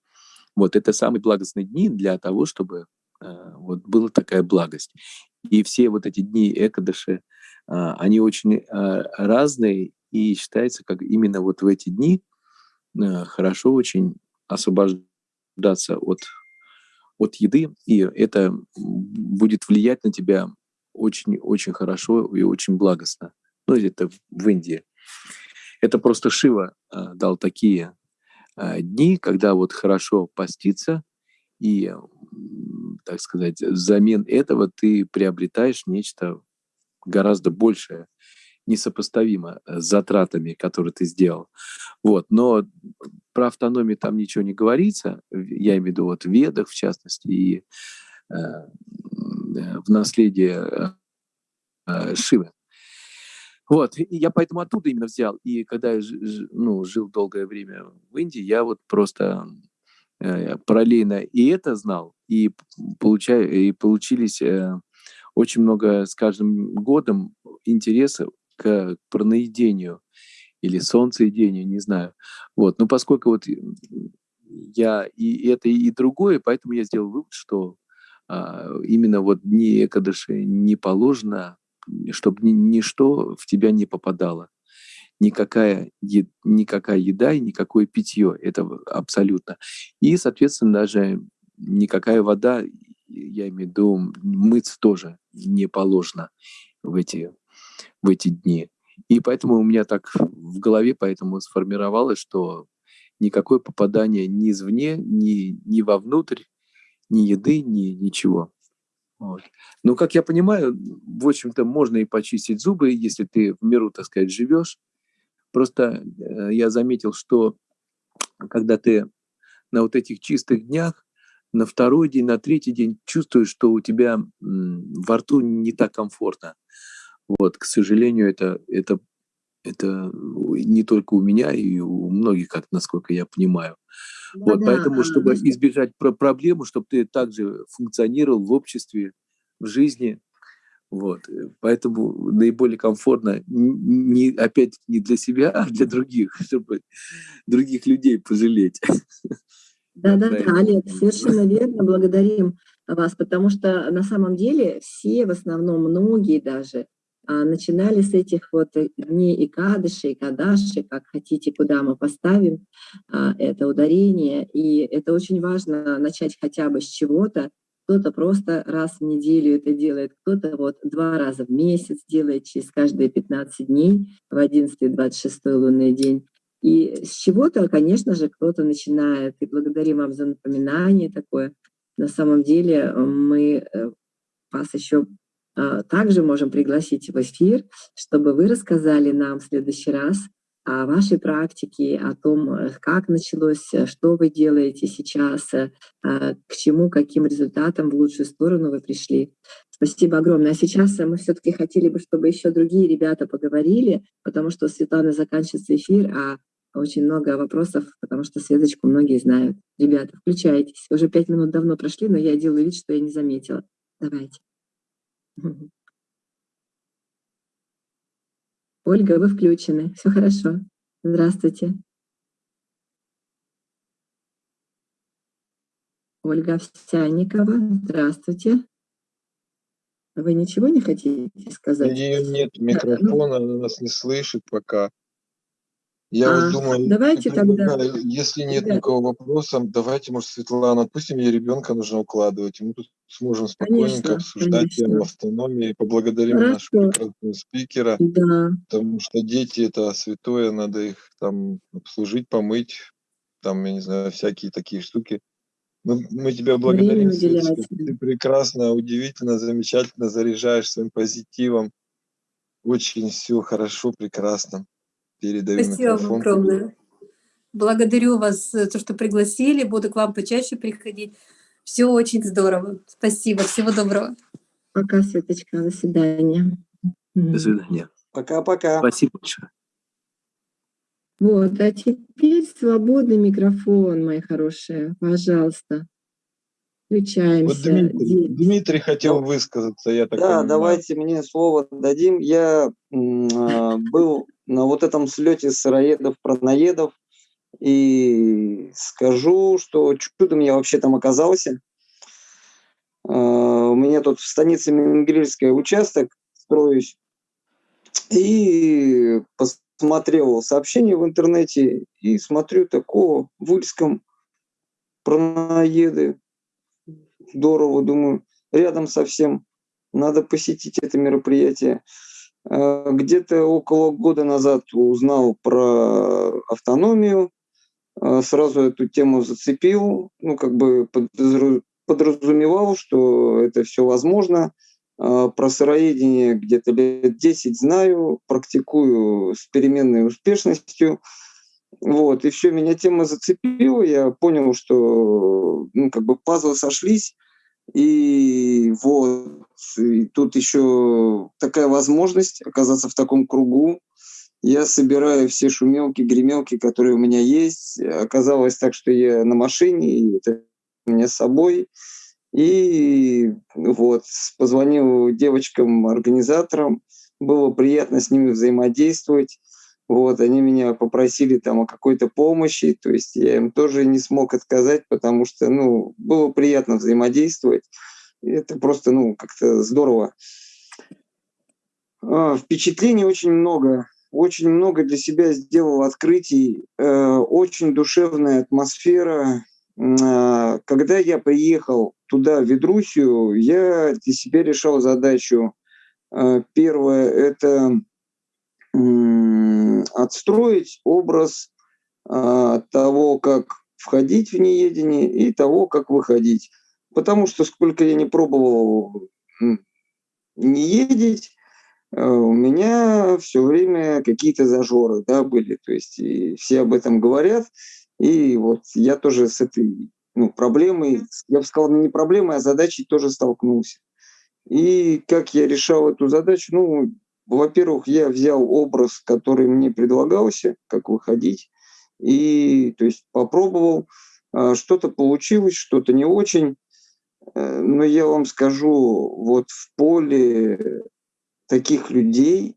вот, это самые благостные дни для того, чтобы э, вот была такая благость. И все вот эти дни Экадыши, а, они очень а, разные, и считается, как именно вот в эти дни хорошо очень освобождаться от, от еды, и это будет влиять на тебя очень-очень хорошо и очень благостно. Ну, это в Индии. Это просто Шива дал такие дни, когда вот хорошо поститься, и, так сказать, взамен этого ты приобретаешь нечто гораздо большее, несопоставимо с затратами, которые ты сделал. Вот. Но про автономию там ничего не говорится, я имею в виду вот в ведах, в частности, и э, в наследие э, Шивы. Вот, и я поэтому оттуда именно взял. И когда я ну, жил долгое время в Индии, я вот просто э, параллельно и это знал, и, получаю, и получились э, очень много с каждым годом интереса к праноедению или солнцеедению, не знаю. Вот. Но поскольку вот я и это, и другое, поэтому я сделал вывод, что а, именно вот дни Экадыши не положено, чтобы ни, ничто в тебя не попадало. Никакая, никакая еда и никакое питье. Это абсолютно. И, соответственно, даже никакая вода, я имею в виду мыться тоже не положено в эти, в эти дни. И поэтому у меня так в голове поэтому сформировалось, что никакое попадание ни извне, ни, ни вовнутрь, ни еды, ни ничего. Вот. Но, как я понимаю, в общем-то, можно и почистить зубы, если ты в миру, так сказать, живешь. Просто э, я заметил, что когда ты на вот этих чистых днях, на второй день, на третий день чувствуешь, что у тебя во рту не так комфортно. Вот, к сожалению, это, это, это не только у меня, и у многих, как насколько я понимаю. Вот, да, поэтому, чтобы да. избежать про проблему, чтобы ты также функционировал в обществе, в жизни, вот, э, поэтому наиболее комфортно не опять не для себя, а для других, (laughs) чтобы других людей пожалеть. Да, да, да, Олег, совершенно верно, благодарим вас, потому что на самом деле все, в основном многие даже, а, начинали с этих вот дней и кадыши, и кадаши, как хотите, куда мы поставим а, это ударение. И это очень важно начать хотя бы с чего-то, кто-то просто раз в неделю это делает, кто-то вот два раза в месяц делает через каждые 15 дней в 11 и 26 лунный день. И с чего-то, конечно же, кто-то начинает. И благодарим вам за напоминание такое. На самом деле э, мы э, вас еще а, также можем пригласить в эфир, чтобы вы рассказали нам в следующий раз о вашей практике, о том, э, как началось, что вы делаете сейчас, а, к чему, каким результатам в лучшую сторону вы пришли. Спасибо огромное. А сейчас мы все-таки хотели бы, чтобы еще другие ребята поговорили, потому что Светлана заканчивается эфир, а очень много вопросов, потому что Светочку многие знают. Ребята, включайтесь. Уже пять минут давно прошли, но я делаю вид, что я не заметила. Давайте. Ольга, вы включены. Все хорошо. Здравствуйте. Ольга Овсянникова, здравствуйте. Вы ничего не хотите сказать? Ее нет микрофона, она нас не слышит пока. Я А, вот думаю, давайте тогда, предлагаю, если нет ребята. никакого вопроса, давайте, может, Светлана, отпустим, ей ребенка нужно укладывать, и мы тут сможем спокойненько Конечно, обсуждать тему конечно. автономии. Поблагодарим нашего Хорошо. прекрасного спикера, Да, потому что дети это святое, надо их там обслужить, помыть, там, я не знаю, всякие такие штуки. Мы, мы тебя благодарим, Светочка. Ты прекрасно, удивительно, замечательно заряжаешь своим позитивом. Очень все хорошо, прекрасно. Передаю Спасибо вам тебе. огромное. Благодарю вас за то, что пригласили. Буду к вам почаще приходить. Все очень здорово. Спасибо. Всего доброго. пока, Светочка, до свидания. До свидания. Пока-пока. Спасибо большое. Вот, а теперь свободный микрофон, мои хорошие, пожалуйста. Вот Включаемся. Дмитрий, Ди- Дмитрий хотел высказаться, я так Да, понимаю. давайте мне слово дадим. Я а, был на вот этом слете сыроедов-праноедов и скажу, что чудом я вообще там оказался. А, У меня тут в станице Менгрельская участок строюсь. И посмотрел сообщение в интернете и смотрю такого в Ульском праноеды. Здорово, думаю, рядом совсем. Надо посетить это мероприятие. Э, Где-то около года назад узнал про автономию, э, сразу эту тему зацепил, ну, как бы подразумевал, что это все возможно. Э, Про сыроедение где-то лет 10 знаю, практикую с переменной успешностью. Вот, и все, меня тема зацепила, я понял, что ну, как бы пазлы сошлись, и вот, и тут еще такая возможность оказаться в таком кругу. Я собираю все шумелки, гремелки, которые у меня есть. Оказалось так, что я на машине, и это у меня с собой. И вот, позвонил девочкам-организаторам, было приятно с ними взаимодействовать. Вот, они меня попросили там о какой-то помощи, то есть я им тоже не смог отказать, потому что, ну, было приятно взаимодействовать. Это просто, ну, как-то здорово. А, Впечатлений очень много. Очень много для себя сделал открытий. Э, Очень душевная атмосфера. А, Когда я приехал туда, в Ведрусию, я для себя решал задачу. Э, Первое – это отстроить образ а, того, как входить в неедение и того, как выходить. Потому что сколько я не пробовал не едить, э, у меня все время какие-то зажоры да, были. То есть и все об этом говорят. И вот я тоже с этой ну, проблемой, я бы сказал, не проблемой, а задачей тоже столкнулся. И как я решал эту задачу? Ну, во-первых, я взял образ, который мне предлагался, как выходить, и то есть попробовал. А, Что-то получилось, что-то не очень. Э, Но я вам скажу, вот в поле таких людей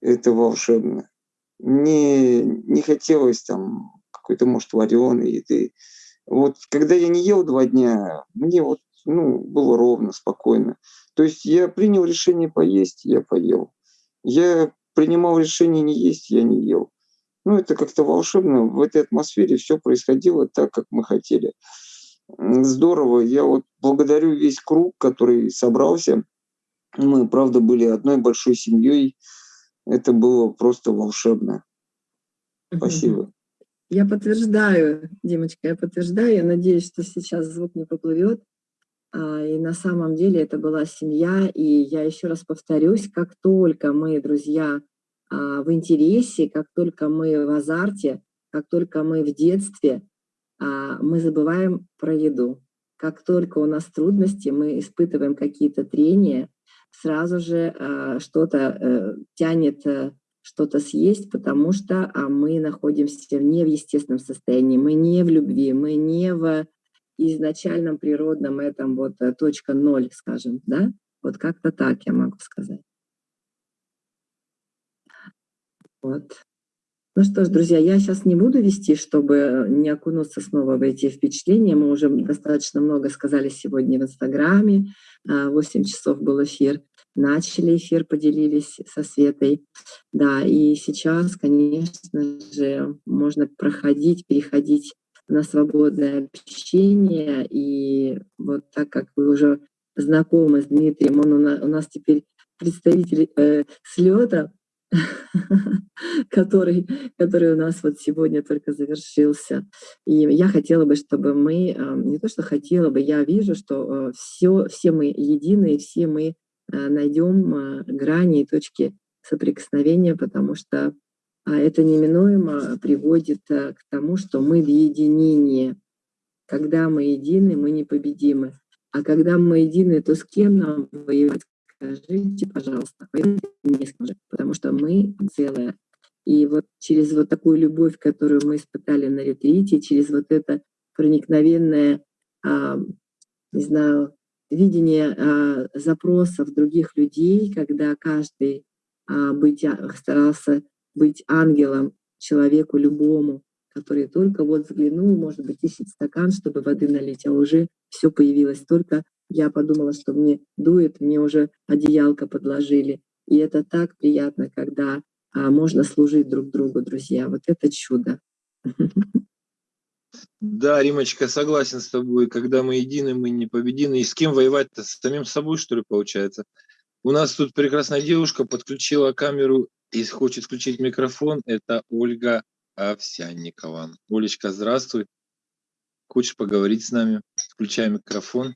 это волшебно. Мне не хотелось там какой-то, может, вареной еды. Вот когда я не ел два дня, мне вот ну, было ровно, спокойно. То есть я принял решение поесть, я поел. Я принимал решение не есть, я не ел. Ну, это как-то волшебно. В этой атмосфере все происходило так, как мы хотели. Здорово. Я вот благодарю весь круг, который собрался. Мы, правда, были одной большой семьей. Это было просто волшебно. Спасибо. Я подтверждаю, Димочка, я подтверждаю. Я надеюсь, что сейчас звук не поплывет. А, и на самом деле это была семья. И я еще раз повторюсь, как только мы, друзья, а, в интересе, как только мы в азарте, как только мы в детстве, а, мы забываем про еду. Как только у нас трудности, мы испытываем какие-то трения, сразу же что-то э, тянет э, что-то съесть, потому что мы находимся не в естественном состоянии, мы не в любви, мы не в изначальном природном этом вот э, точка ноль, скажем, да? Вот как-то так я могу сказать. Вот. Ну что ж, друзья, я сейчас не буду вести, чтобы не окунуться снова в эти впечатления. Мы уже достаточно много сказали сегодня в Инстаграме. 8 а, часов был эфир начали эфир, поделились со Светой. Да, и сейчас, конечно же, можно проходить, переходить на свободное общение. И вот так как вы уже знакомы с Дмитрием, он у нас, теперь представитель э, слета, (laughs) который, который у нас вот сегодня только завершился. И я хотела бы, чтобы мы, э, не то что хотела бы, я вижу, что э, все, все мы едины, все мы Э, найдем грани и точки соприкосновения, потому что а, это неминуемо приводит э, к тому, что мы в единении. Когда мы едины, мы непобедимы. А когда мы едины, то с кем нам воевать? Скажите, пожалуйста, не с потому что мы целое. И вот через вот такую любовь, которую мы испытали на ретрите, через вот это проникновенное, а, не знаю, видение а, запросов других людей, когда каждый а, быть, старался быть ангелом человеку любому, который только вот взглянул, может быть, ищет стакан, чтобы воды налить, а уже все появилось. Только я подумала, что мне дует, мне уже одеялко подложили. И это так приятно, когда а, можно служить друг другу, друзья. Вот это чудо. Да, Римочка, согласен с тобой. Когда мы едины, мы непобедимы. И с кем воевать-то? С самим собой, что ли, получается? У нас тут прекрасная девушка подключила камеру и хочет включить микрофон. Это Ольга Овсянникова. Олечка, здравствуй. Хочешь поговорить с нами? Включай микрофон.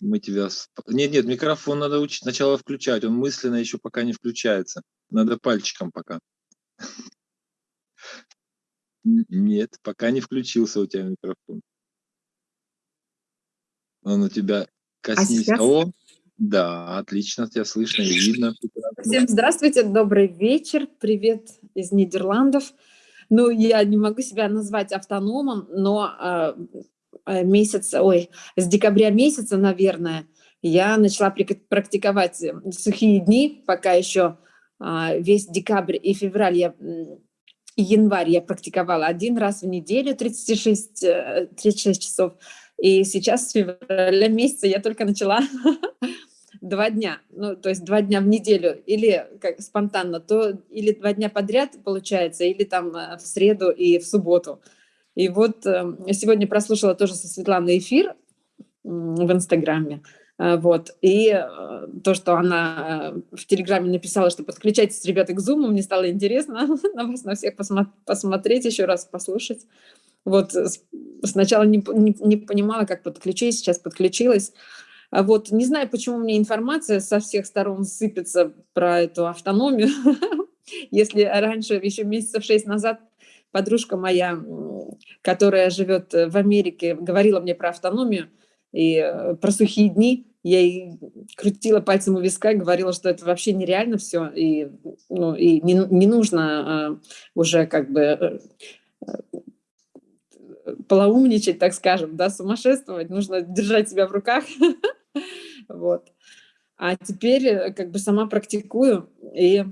Мы тебя... Нет, нет, микрофон надо учить сначала включать. Он мысленно еще пока не включается. Надо пальчиком пока. Нет, пока не включился у тебя микрофон. Он у тебя коснись. А О, да, отлично, тебя слышно и видно. Всем здравствуйте, добрый вечер, привет из Нидерландов. Ну, я не могу себя назвать автономом, но э, месяц, ой, с декабря месяца, наверное, я начала практиковать сухие дни, пока еще э, весь декабрь и февраль я январь я практиковала один раз в неделю 36, 36 э, часов. И сейчас с февраля месяца я только начала (laughs) два дня, ну, то есть два дня в неделю, или как спонтанно, то или два дня подряд получается, или там э, в среду и в субботу. И вот э, сегодня прослушала тоже со Светланой эфир в Инстаграме, Э, вот. И то, что она в Телеграме написала, что подключайтесь, ребята, к Zoom, мне стало интересно (laughs) на вас, на всех посмотреть, еще раз послушать. Вот сначала не, не, не понимала, как подключить, сейчас подключилась. А вот не знаю, почему мне информация со всех сторон сыпется про эту автономию. (laughs) Если раньше, еще месяцев шесть назад, подружка моя, которая живет в Америке, говорила мне про автономию и про сухие дни, я ей крутила пальцем у виска, говорила, что это вообще нереально все, и, ну, и не, не нужно э, уже как бы э, э, полоумничать, так скажем, да, сумасшествовать, нужно держать себя в руках, (laughs) (laughs) вот. А теперь э, как бы сама практикую, и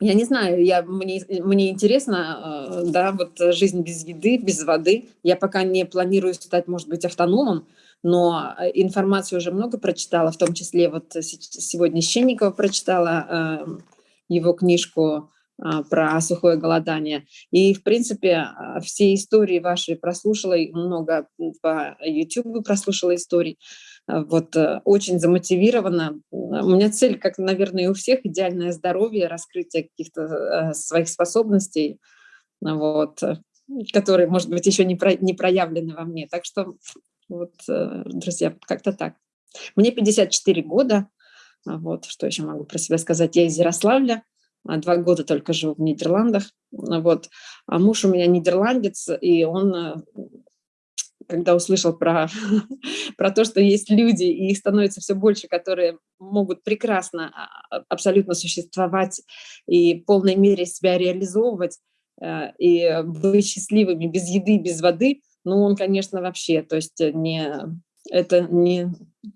я не знаю, я, мне, мне интересно, э, да, вот жизнь без еды, без воды. Я пока не планирую стать, может быть, автономом, но э, информацию уже много прочитала, в том числе вот сегодня Щенникова прочитала э, его книжку про сухое голодание. И, в принципе, все истории ваши прослушала, много по YouTube прослушала историй. А, вот э, очень замотивирована. У меня цель, как, наверное, и у всех, идеальное здоровье, раскрытие каких-то э, своих способностей, вот, э, которые, может быть, еще не, про, не проявлены во мне. Так что, вот, друзья, как-то так. Мне 54 года, вот, что еще могу про себя сказать. Я из Ярославля, а, два года только живу в Нидерландах, вот. А муж у меня нидерландец, и он, э, когда услышал про, (laughs) про то, что есть люди, и их становится все больше, которые могут прекрасно а, абсолютно существовать и в полной мере себя реализовывать, э, и быть счастливыми без еды, без воды, ну, он, конечно, вообще, то есть не, это не,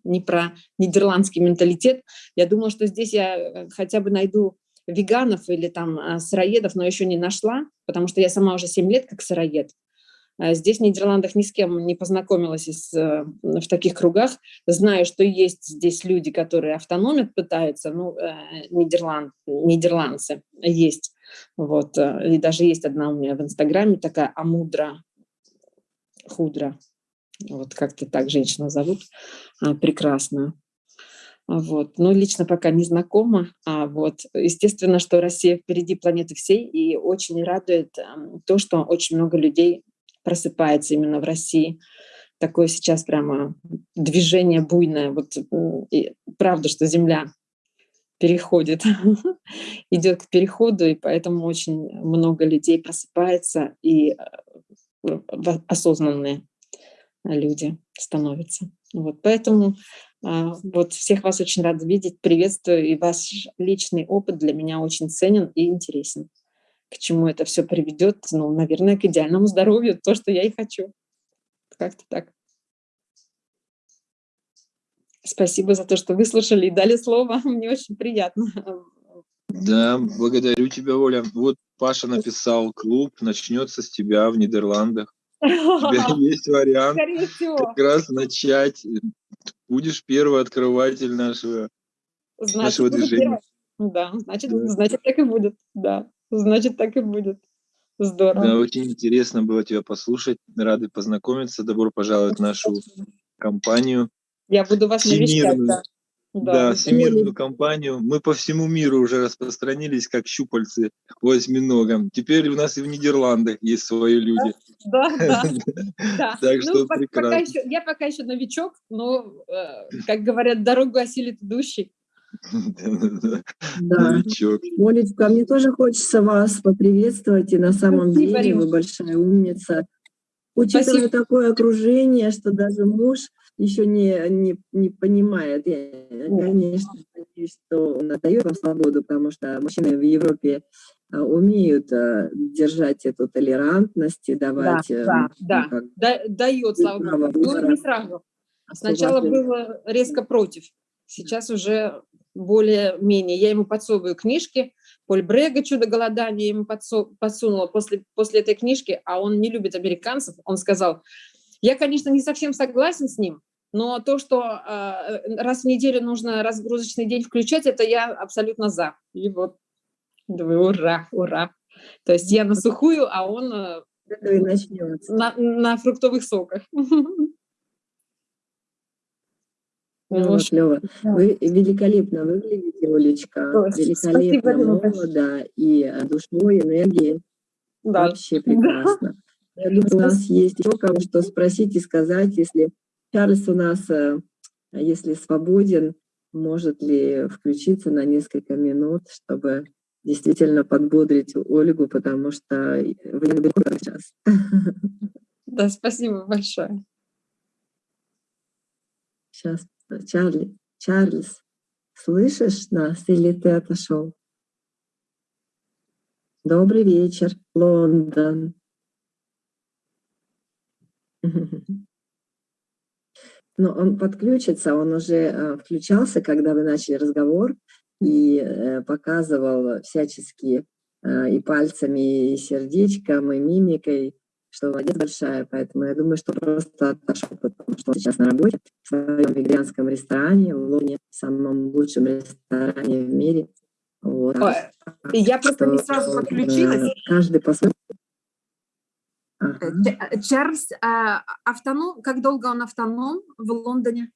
не про нидерландский менталитет. Я думала, что здесь я э, хотя бы найду веганов или там а, сыроедов, но еще не нашла, потому что я сама уже 7 лет как сыроед. А здесь в Нидерландах ни с кем не познакомилась из, э, в таких кругах. Знаю, что есть здесь люди, которые автономят пытаются, ну, э, Нидерланд, нидерландцы есть. Вот. И даже есть одна у меня в Инстаграме такая Амудра, Худра, вот как-то так женщина зовут, а, прекрасную. Вот. Но лично пока не знакома. А вот. Естественно, что Россия впереди планеты всей, и очень радует то, что очень много людей просыпается именно в России. Такое сейчас прямо движение буйное. Вот и правда, что Земля переходит, (laughs) идет к переходу, и поэтому очень много людей просыпается и э, осознанные люди становятся. Вот, поэтому а, вот всех вас очень рада видеть, приветствую, и ваш личный опыт для меня очень ценен и интересен. К чему это все приведет? Ну, наверное, к идеальному здоровью, то, что я и хочу. Как-то так. Спасибо за то, что выслушали и дали слово. (laughs) Мне очень приятно. Да, благодарю тебя, Оля. Вот Паша написал, клуб начнется с тебя в Нидерландах. У тебя (laughs) есть вариант как раз начать. Будешь первый открыватель нашего, значит, нашего движения. Да, значит, да. значит, так и будет. Да, значит, так и будет. Здорово. Да, очень интересно было тебя послушать. Рады познакомиться. Добро пожаловать в нашу компанию. Я буду вас навещать. Да. Да, да всемирную компанию. Мы по всему миру уже распространились, как щупальцы по осьминогам. Теперь у нас и в Нидерландах есть свои люди. Да, (laughs) да. да. Так ну, что прекрасно. я пока еще новичок, но, э, как говорят, дорогу осилит идущий. Да. Новичок. Молечка, мне тоже хочется вас поприветствовать, и на самом деле вы большая умница. Учитывая такое окружение, что даже муж еще не, не, не понимает. Я, конечно, надеюсь, что он отдает вам свободу, потому что мужчины в Европе а, умеют а, держать эту толерантность и давать... Да, э, да, ну, да. дает, слава богу. Ну, не сразу. Сначала было резко против, сейчас уже более-менее. Я ему подсовываю книжки, Поль Брега «Чудо голодания» ему подсунула после, после этой книжки, а он не любит американцев. Он сказал, я, конечно, не совсем согласен с ним, но то, что э, раз в неделю нужно разгрузочный день включать, это я абсолютно за. И вот, думаю, ура, ура. То есть я на сухую, а он э, на, на фруктовых соках. (laughs) Ну, вот, Лёва, вы великолепно выглядите, Олечка. Великолепно молодо и душой, энергией. Да. Вообще прекрасно. Я думаю, у нас есть еще кого что спросить и сказать, если Чарльз у нас, э, если свободен, может ли включиться на несколько минут, чтобы действительно подбодрить Ольгу, потому что вы не далеко сейчас. Да, спасибо большое. Сейчас, Чарли, Чарльз, слышишь нас или ты отошел? Добрый вечер, Лондон. (laughs) Но он подключится, он уже э, включался, когда вы начали разговор, и э, показывал всячески э, и пальцами, и сердечком, и мимикой, что молодец большая. Поэтому я думаю, что просто отошел, потому что сейчас на работе в своем вегетарианском ресторане в Лоне, самом лучшем ресторане в мире. Вот. Ой, Я просто не сразу э, подключилась. Каждый по-своему. Э, Ага. Э, Чарльз а, автоном, как долго он автоном в Лондоне?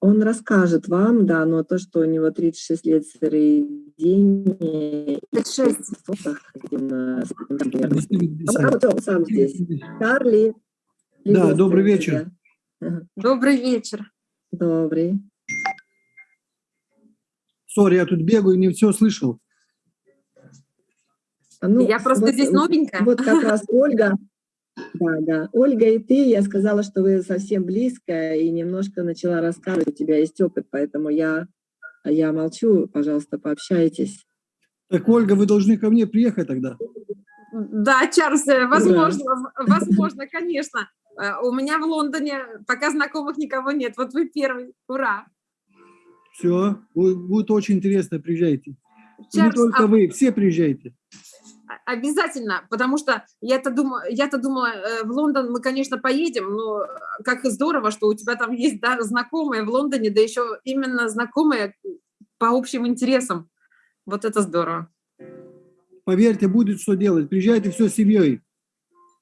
Он расскажет вам, да, но то, что у него 36 лет сыроедения, 36. в сотах, именно, с этим там примерно. Действительно, А вот он сам здесь. Чарли. Да, добрый вечер. Добрый вечер. Добрый. Сори, я тут бегаю, не все слышал. А, ну, Я просто вот, здесь новенькая. Вот как раз (laughs) Ольга, да, да, Ольга и ты, я сказала, что вы совсем близко, и немножко начала рассказывать, у тебя есть опыт, поэтому я, я молчу, пожалуйста, пообщайтесь. Так, Ольга, вы должны ко мне приехать тогда. Да, Чарльз, э, возможно, в- возможно, конечно. Э, У меня в Лондоне пока знакомых никого нет. Вот вы первый. Ура. Все, будет очень интересно, приезжайте. И не Чарльз, только а- вы, все приезжайте. Обязательно, потому что я-то думала, я-то думала, э, в Лондон мы, конечно, поедем, но э, как и здорово, что у тебя там есть да, знакомые в Лондоне, да еще именно знакомые по общим интересам. Вот это здорово. Поверьте, будет что делать. Приезжайте все с семьей.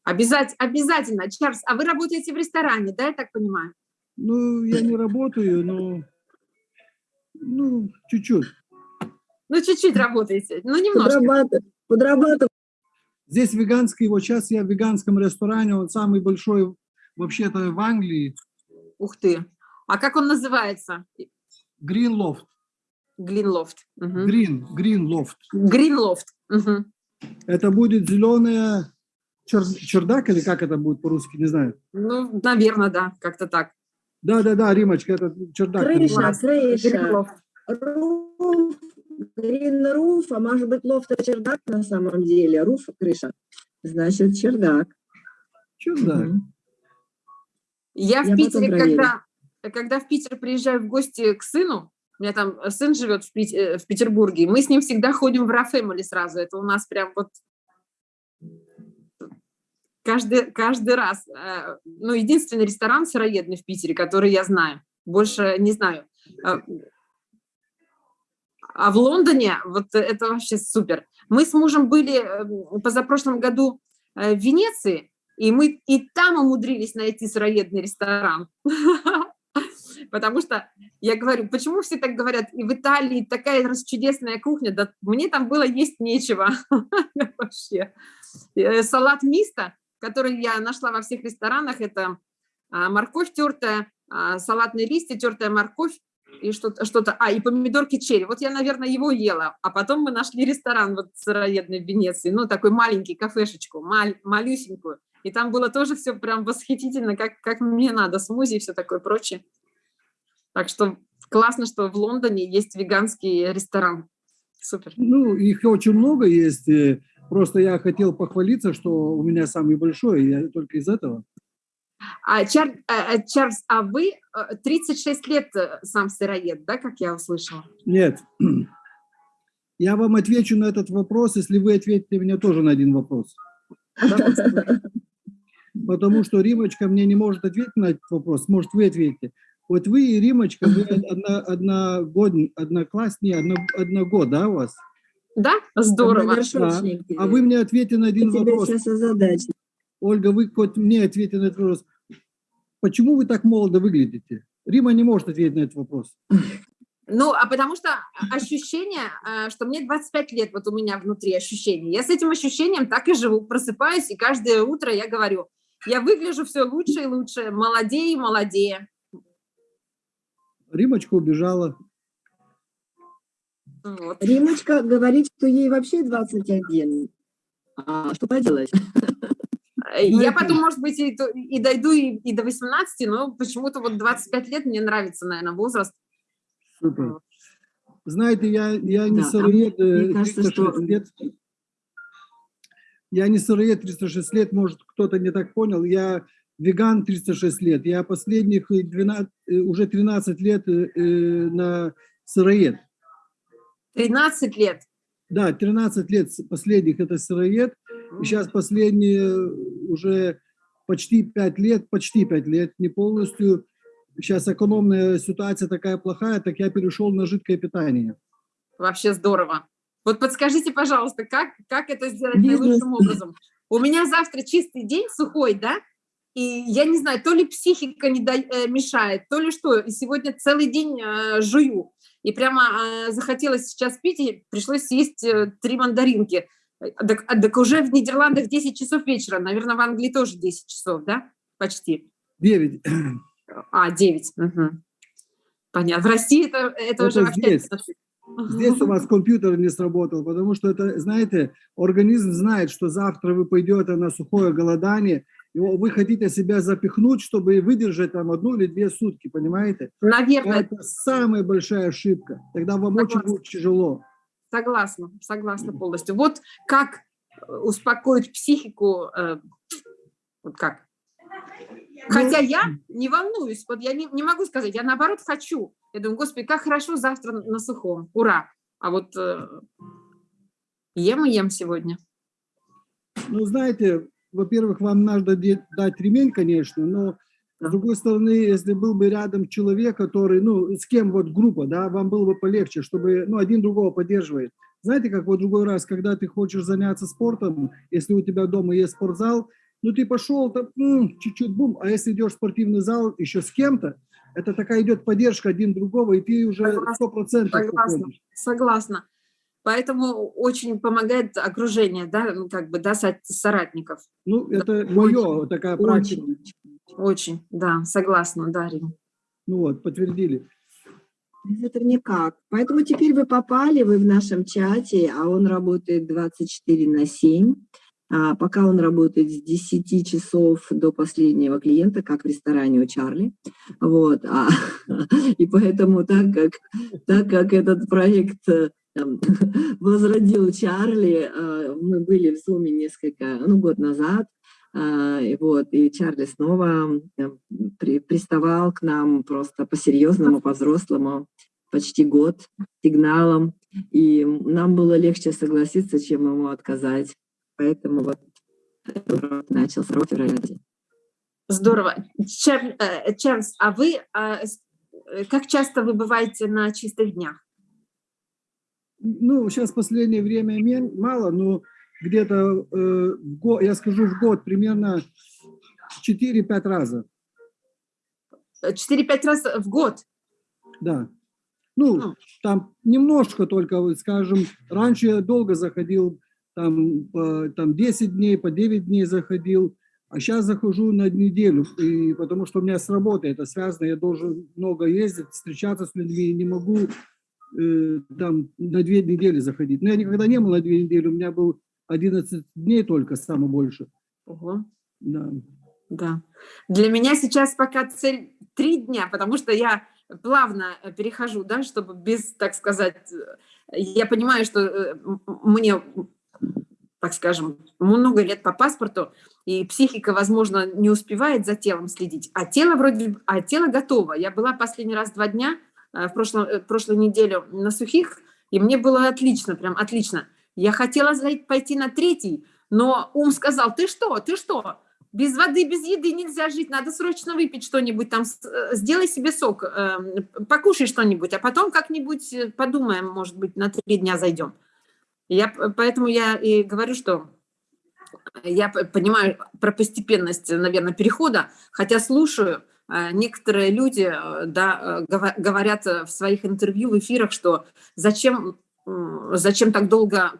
Обязательно, обязательно. Чарльз, а вы работаете в ресторане, да, я так понимаю? Ну, я не работаю, но... Ну, чуть-чуть. Ну, чуть-чуть работаете, ну, немножко. Подрабатывай, подрабатывай. Здесь веганский, вот сейчас я в веганском ресторане, он самый большой вообще-то в Англии, Ух ты. А как он называется? Green Loft. Глинлофт. Green, Green Loft. Гринлофт. Мгм. Это будет зеленая чердак или как это будет по-русски, не знаю. Ну, наверное, да, как-то так. Да-да-да, Римочка, это чердак. Крыша, крыша. Гринлофт. Руф, а может быть лофт это чердак на самом деле, руф крыша, значит чердак. Чердак. Я в Я потом Питере, когда, когда в Питер приезжаю в гости к сыну, у меня там сын живет в, Пит- э, в Петербурге, мы с ним всегда ходим в Ра Family сразу. Это у нас прям вот каждый, каждый раз. Э, Ну, единственный ресторан сыроедный в Питере, который я знаю. Больше не знаю. А в Лондоне вот это вообще супер. Мы с мужем были э, позапрошлом году э, в Венеции, и мы и там умудрились найти сыроедный ресторан. (laughs) Потому что я говорю, почему все так говорят, и в Италии такая чудесная кухня, да мне там было есть нечего (laughs) вообще. Э, Салат мисто, который я нашла во всех ресторанах, это а, морковь тертая, а, салатные листья, тертая морковь, и что-то, что-то, а, и помидорки черри. Вот я, наверное, его ела. А потом мы нашли ресторан вот сыроедный в Венеции, ну, такой маленький, кафешечку, маль, малюсенькую. И там было тоже все прям восхитительно, как, как мне надо, смузи и все такое прочее. Так что классно, что в Лондоне есть веганский ресторан. Супер. Ну, их очень много есть. Просто я хотел похвалиться, что у меня самый большой, я только из этого. А, Чар- а, а, Чарльз, а вы э, 36 лет э, сам сыроед, да, как я услышала? Нет. (clears throat) Я вам отвечу на этот вопрос, если вы ответите мне тоже на один вопрос. (laughs) Потому что Римочка мне не может ответить на этот вопрос. Может, вы ответите. Вот вы и Римочка, вы одна, одногод, однокласс, не, одно, одногод, да, у вас? Да? Здорово. Одногоршочники. А вы мне ответьте на один Я вопрос. Ольга, вы хоть мне ответьте на этот вопрос. Почему вы так молодо выглядите? Рима не может ответить на этот вопрос. Ну, а потому что ощущение, э, что мне 25 лет, вот у меня внутри ощущение. Я с этим ощущением так и живу, просыпаюсь, и каждое утро я говорю, я выгляжу все лучше и лучше, молодее и молодее. Римочка убежала. Вот. Римочка говорит, что ей вообще 21. А что поделать? (laughs) Э, Я Знаете- потом, может быть, и, и дойду и, и до 18, но почему-то вот 25 лет мне нравится, наверное, возраст. Супер. Знаете, я, я не Да, а сыроед мне э, кажется, 306 что- лет. Я не сыроед 306 лет, может, кто-то не так понял. Я веган 306 лет. Я последних э, 12, э, уже 13 лет на сыроед. 13 лет. Да, 13 лет последних это сыроед. И сейчас последние уже почти 5 лет, почти 5 лет, не полностью. Сейчас экономная ситуация такая плохая, так я перешел на жидкое питание. Вообще здорово. Вот подскажите, пожалуйста, как, как это сделать Бизнес. наилучшим образом? У меня завтра чистый день, сухой, да? И я не знаю, то ли психика не да- э, мешает, то ли что. И сегодня целый день э, жую. И прямо э, захотелось сейчас пить, и пришлось съесть э, три мандаринки. Так, а, так уже в Нидерландах 10 часов вечера. Наверное, в Англии тоже 10 часов, да? Почти. Девять. А, 9. Понятно. В России это, это, Это уже вообще... здесь. Здесь у вас компьютер не сработал, потому что это, знаете, организм знает, что завтра вы пойдете на сухое голодание, и вы хотите себя запихнуть, чтобы выдержать там одну или две сутки, понимаете? Наверное, Это самая большая ошибка. Тогда вам очень Согласна. будет тяжело. Согласна, согласна полностью. Вот как э, успокоить психику, э, вот как? Хотя я не волнуюсь, вот я не, не могу сказать, я наоборот хочу. Я думаю, господи, как хорошо завтра на сухом, ура. А вот э, ем и ем сегодня. Ну, знаете, во-первых, вам надо дать ремень, конечно, но. С другой стороны, если был бы рядом человек, который, ну, с кем вот группа, да, вам было бы полегче, чтобы, ну, один другого поддерживает. Знаете, как вот другой раз, когда ты хочешь заняться спортом, если у тебя дома есть спортзал, ну, ты пошел, там, чуть-чуть, бум, а если идешь в спортивный зал еще с кем-то, это такая идет поддержка один другого, и ты уже Согласна, сто процентов Согласна, уходишь. согласна. Поэтому очень помогает окружение, да, ну, как бы, да, со- соратников. Ну, это мое, такая практика. Очень. Очень, да, согласна, да, Рим. Ну вот, подтвердили. Без этого никак. Поэтому теперь вы попали, вы в нашем чате, а он работает 24 на 7. А, пока он работает с 10 часов до последнего клиента, как в ресторане у Чарли. Вот. А, (laughs) и поэтому так как, так как этот проект э, там, (laughs) возродил Чарли, э, мы были в Зуме несколько, ну, год назад, и вот, и Чарли снова э, при- приставал к нам просто по-серьезному, по-взрослому, почти год сигналом, и нам было легче согласиться, чем ему отказать. Поэтому вот урок начался в феврале. Здорово. Чар- э, Чарльз, а вы а, э, как часто вы бываете на чистых днях? Ну, сейчас в последнее время мало, но где-то, э, я скажу, в год примерно 4-5 раза, Э, 4-5 раз в год? да. Ну, Ну. там немножко только, скажем, раньше я долго заходил, там, по, там 10 дней, по 9 дней заходил, а сейчас захожу на неделю, и, потому что у меня с работой это связано, я должен много ездить, встречаться с людьми, не могу э, там на две недели заходить. Но я никогда не был на две недели, у меня был 11 дней только, самое больше. Ого. Да. Да. Для меня сейчас пока цель три дня, потому что я плавно э, перехожу, да, чтобы без, так сказать, э, я понимаю, что э, мне, так скажем, много лет по паспорту, и психика, возможно, не успевает за телом следить, а тело вроде, а тело готово. Я была последний раз два дня в прошлом, э, прошлую неделю на сухих, и мне было отлично, прям отлично. Я хотела пойти на третий, но ум сказал, ты что, ты что, без воды, без еды нельзя жить, надо срочно выпить что-нибудь там, э, сделай себе сок, э, покушай что-нибудь, а потом как-нибудь э, подумаем, может быть, на три дня зайдем. Я, поэтому я и говорю, что я понимаю про постепенность, наверное, перехода, хотя слушаю, э, некоторые люди да, говорят в своих интервью, в эфирах, что зачем, зачем так долго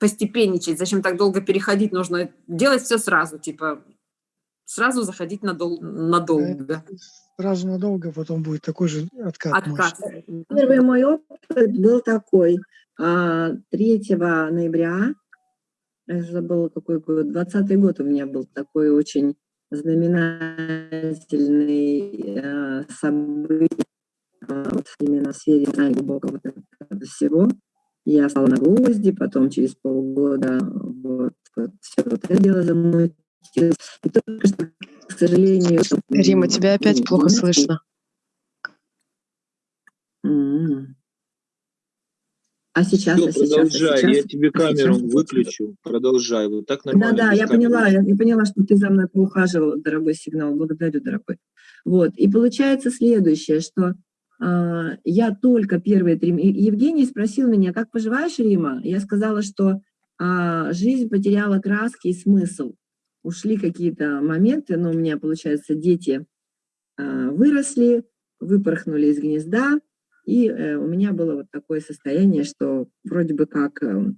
постепенничать, зачем так долго переходить, нужно делать все сразу, типа сразу заходить надол- надолго. Сразу надолго, потом будет такой же откат. Откат. может. Первый мой опыт был такой. а, 3 ноября, я забыла какой год, 20 год у меня был такой очень знаменательный э, событие а, вот именно в сфере глубокого всего. Я стала на гвозди, потом через полгода вот, вот все вот это дело замутилось. И только что, к сожалению... Рима, тебя опять плохо слышно. А сейчас, Всё, а сейчас, а продолжай, сейчас? я тебе а камеру сейчас? выключу. Продолжай, вот так нормально. Да-да, я камеры. поняла, я, я поняла, что ты за мной поухаживал, дорогой сигнал, благодарю, дорогой. Вот, и получается следующее, что а, я только первые три... Евгений спросил меня, как поживаешь, Рима? Я сказала, что а, жизнь потеряла краски и смысл. Ушли какие-то моменты, но у меня, получается, дети а, выросли, выпорхнули из гнезда, и э, у меня было вот такое состояние, что вроде бы как э,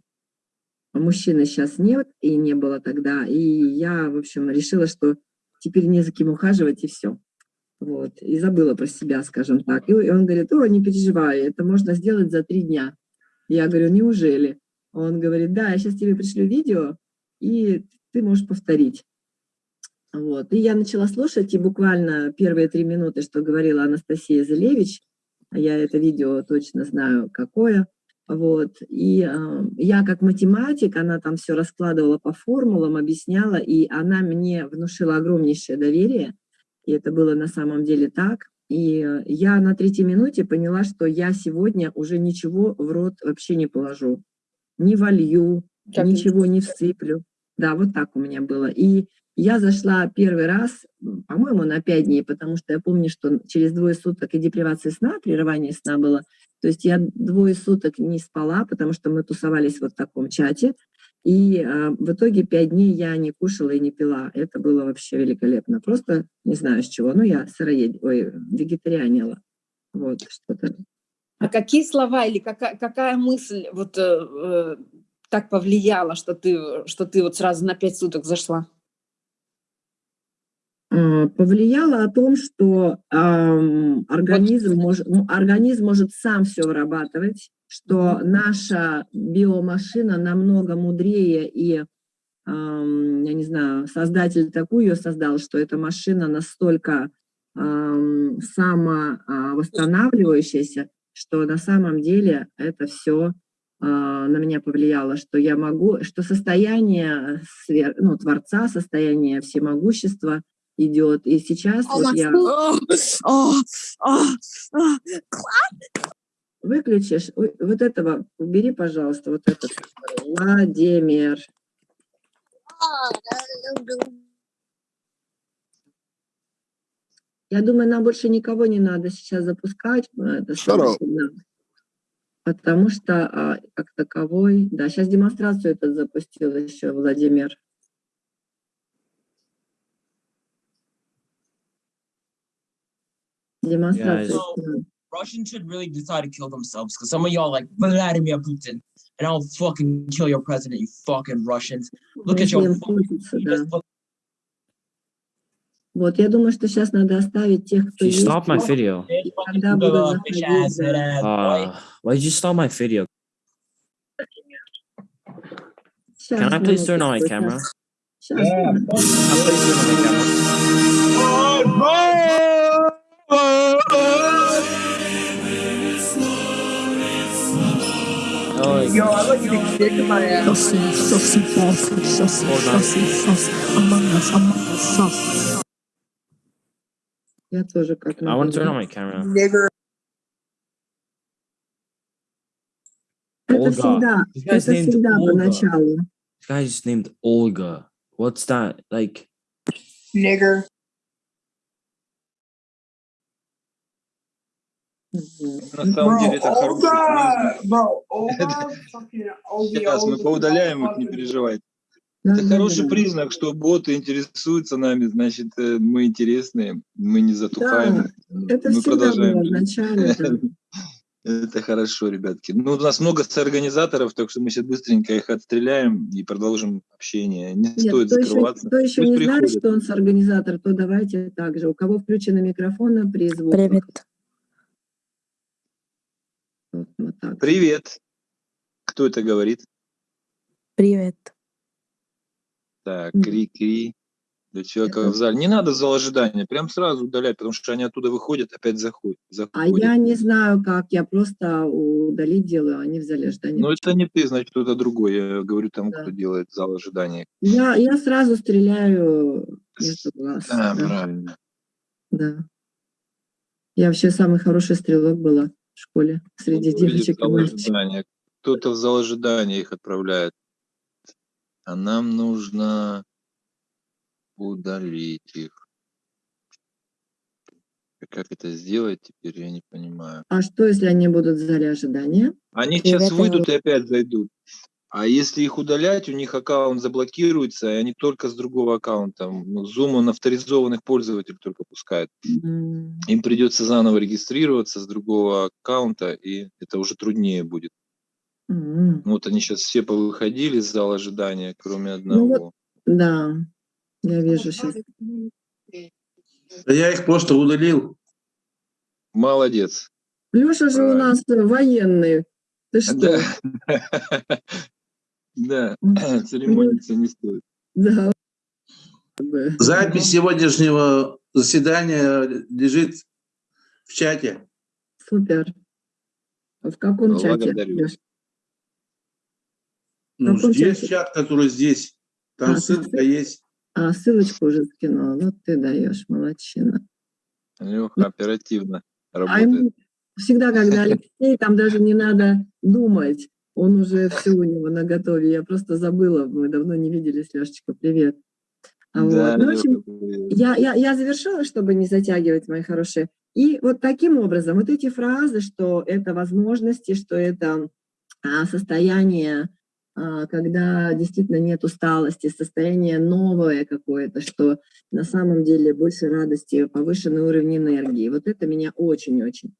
мужчины сейчас нет, и не было тогда, и я, в общем, решила, что теперь не за кем ухаживать, и все. Вот, и забыла про себя, скажем так. И он говорит, о, не переживай, это можно сделать за три дня. Я говорю, неужели? Он говорит, да, я сейчас тебе пришлю видео, и ты можешь повторить. Вот. И я начала слушать, и буквально первые три минуты, что говорила Анастасия Зелевич, я это видео точно знаю, какое, вот, и э, я как математик, она там все раскладывала по формулам, объясняла, и она мне внушила огромнейшее доверие, и это было на самом деле так. И э, я на третьей минуте поняла, что я сегодня уже ничего в рот вообще не положу, не волью, как ничего не всыплю. Да, вот так у меня было. И я зашла первый раз, по-моему, на пять дней, потому что я помню, что через двое суток и депривация сна, прерывание сна было. То есть я двое суток не спала, потому что мы тусовались вот в таком чате. И а, в итоге пять дней я не кушала и не пила. Это было вообще великолепно. Просто не знаю с чего. Ну, я сыроед... Ой, вегетарианила. Вот, что-то. А какие слова или какая, какая мысль вот э, э, так повлияла, что ты, что ты вот сразу на пять суток зашла? А, повлияло о том, что э, организм, может, организм может сам все вырабатывать, что наша биомашина намного мудрее и, я не знаю, создатель такую ее создал, что эта машина настолько самовосстанавливающаяся, что на самом деле это все на меня повлияло, что я могу, что состояние свер, ну, Творца, состояние всемогущества идет. И сейчас oh, вот я... Oh, oh, Выключишь вот этого, убери, пожалуйста, вот этот. Владимир. Я думаю, нам больше никого не надо сейчас запускать. Это потому что а, как таковой... Да, сейчас демонстрацию этот запустил еще Владимир. Демонстрацию. Yeah, Russians should really decide to kill themselves because some of y'all like Vladimir Putin and I'll fucking kill your president, you fucking Russians. Look at your Вот, я думаю, что сейчас надо оставить тех, кто You stopped my video. Uh, why did you stop my video? Can I please turn on my camera? Can I please turn on my camera? Yo, I like you to kick my ass. Saucy, saucy, saucy, saucy, saucy, saucy. Among us, among us, saucy. Я тоже как I want to turn on my camera. Nigger. Это всегда, это всегда поначалу. This guy just named Olga. What's that? Like... Nigger. На самом деле это хороший признак. (laughs) Сейчас мы поудаляем их, не переживайте. Это хороший признак, что боты интересуются нами, значит, э, мы интересные, мы не затухаем. Да, это мы продолжаем. (laughs) Это хорошо, ребятки. Ну, у нас много организаторов, так что мы сейчас быстренько их отстреляем и продолжим общение. Не Нет, стоит кто закрываться. Еще, кто еще Пусть не приходят. знает, что он с организатор, то давайте также. У кого включены микрофоны при звуках. Привет. Вот, вот так. Привет. Кто это говорит? Привет. Так, кри-кри. Для человека это... в зале. Не надо зал ожидания, прям сразу удалять, потому что они оттуда выходят, опять заходят. заходят. А я не знаю как, я просто удалить делаю, они в зале ожидания. Ну это не ты, значит кто-то другой. Я говорю тому, да. кто делает зал ожидания. Я, я сразу стреляю между глаз. Да, да, правильно. Да. Я вообще самый хороший стрелок была в школе среди Кто девочек и мальчиков. Кто-то в зал ожидания их отправляет. А нам нужно удалить их. Как это сделать теперь, я не понимаю. А что, если они будут в зале ожидания? Они сейчас выйдут и опять зайдут. А если их удалять, у них аккаунт заблокируется, и они только с другого аккаунта. Ну, Zoom он авторизованных пользователей только пускает. Им придется заново регистрироваться с другого аккаунта, и это уже труднее будет. Ну, Вот они сейчас все повыходили из зала ожидания, кроме Ну вот, одного. да, я вижу сейчас. Да я их просто удалил. Молодец. Леша же у Правильно. нас военный. Ты что? Да. (laughs) Да, (coughs) церемониться не стоит. Да. Запись сегодняшнего заседания лежит в чате. Супер. В каком чате? Благодарю. Лёш? Ну, каком здесь чате? чат, который здесь. Там А, ссылка есть. А, ссылочку уже скинула. Вот ты даешь, молодчина. Леха оперативно А работает. ему всегда, когда (laughs) Алексей, там даже не надо думать. Он уже все у него на готове. Я просто забыла. Мы давно не виделись, Лешечка. Привет. А Да, вот. Ну, в общем, я, я, я завершила, чтобы не затягивать, мои хорошие. И вот таким образом, вот эти фразы, что это возможности, что это а, состояние, а, когда действительно нет усталости, состояние новое какое-то, что на самом деле больше радости, повышенный уровень энергии. Вот это меня очень-очень,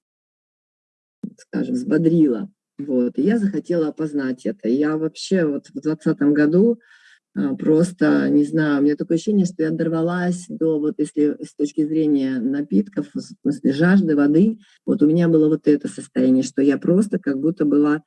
скажем, взбодрило. Вот. И я захотела опознать это. Я вообще вот в 2020 году а, просто, не знаю, у меня такое ощущение, что я дорвалась до, вот если с точки зрения напитков, в смысле жажды воды, вот у меня было вот это состояние, что я просто как будто была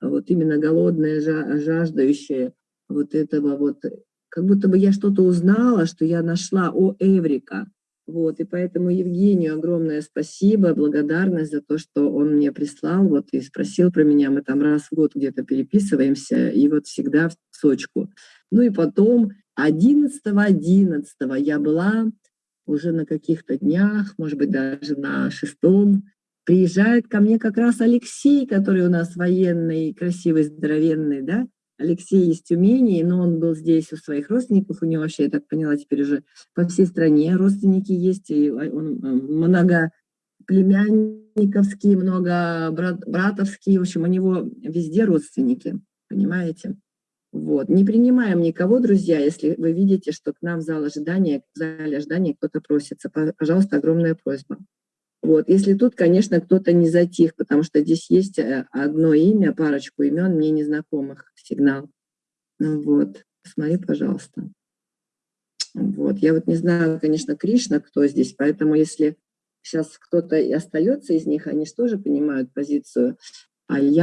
вот именно голодная, жа- жаждающая вот этого вот, как будто бы я что-то узнала, что я нашла, о, Эврика, вот, и поэтому Евгению огромное спасибо, благодарность за то, что он мне прислал, вот, и спросил про меня, мы там раз в год где-то переписываемся, и вот всегда в сочку. Ну и потом 11-11 я была уже на каких-то днях, может быть, даже на шестом, приезжает ко мне как раз Алексей, который у нас военный, красивый, здоровенный, да, Алексей из Тюмени, но он был здесь у своих родственников, у него вообще, я так поняла, теперь уже по всей стране родственники есть, и он э, много племянниковские, много брат, братовские, в общем, у него везде родственники, понимаете? Вот. Не принимаем никого, друзья, если вы видите, что к нам в зал ожидания, в зале ожидания кто-то просится. Пожалуйста, огромная просьба. Вот. Если тут, конечно, кто-то не затих, потому что здесь есть э, одно имя, парочку имен мне незнакомых, сигнал. Ну вот, посмотри, пожалуйста. Вот. Я вот не знаю, конечно, Кришна, кто здесь, поэтому если сейчас кто-то и остается из них, они же тоже понимают позицию, а я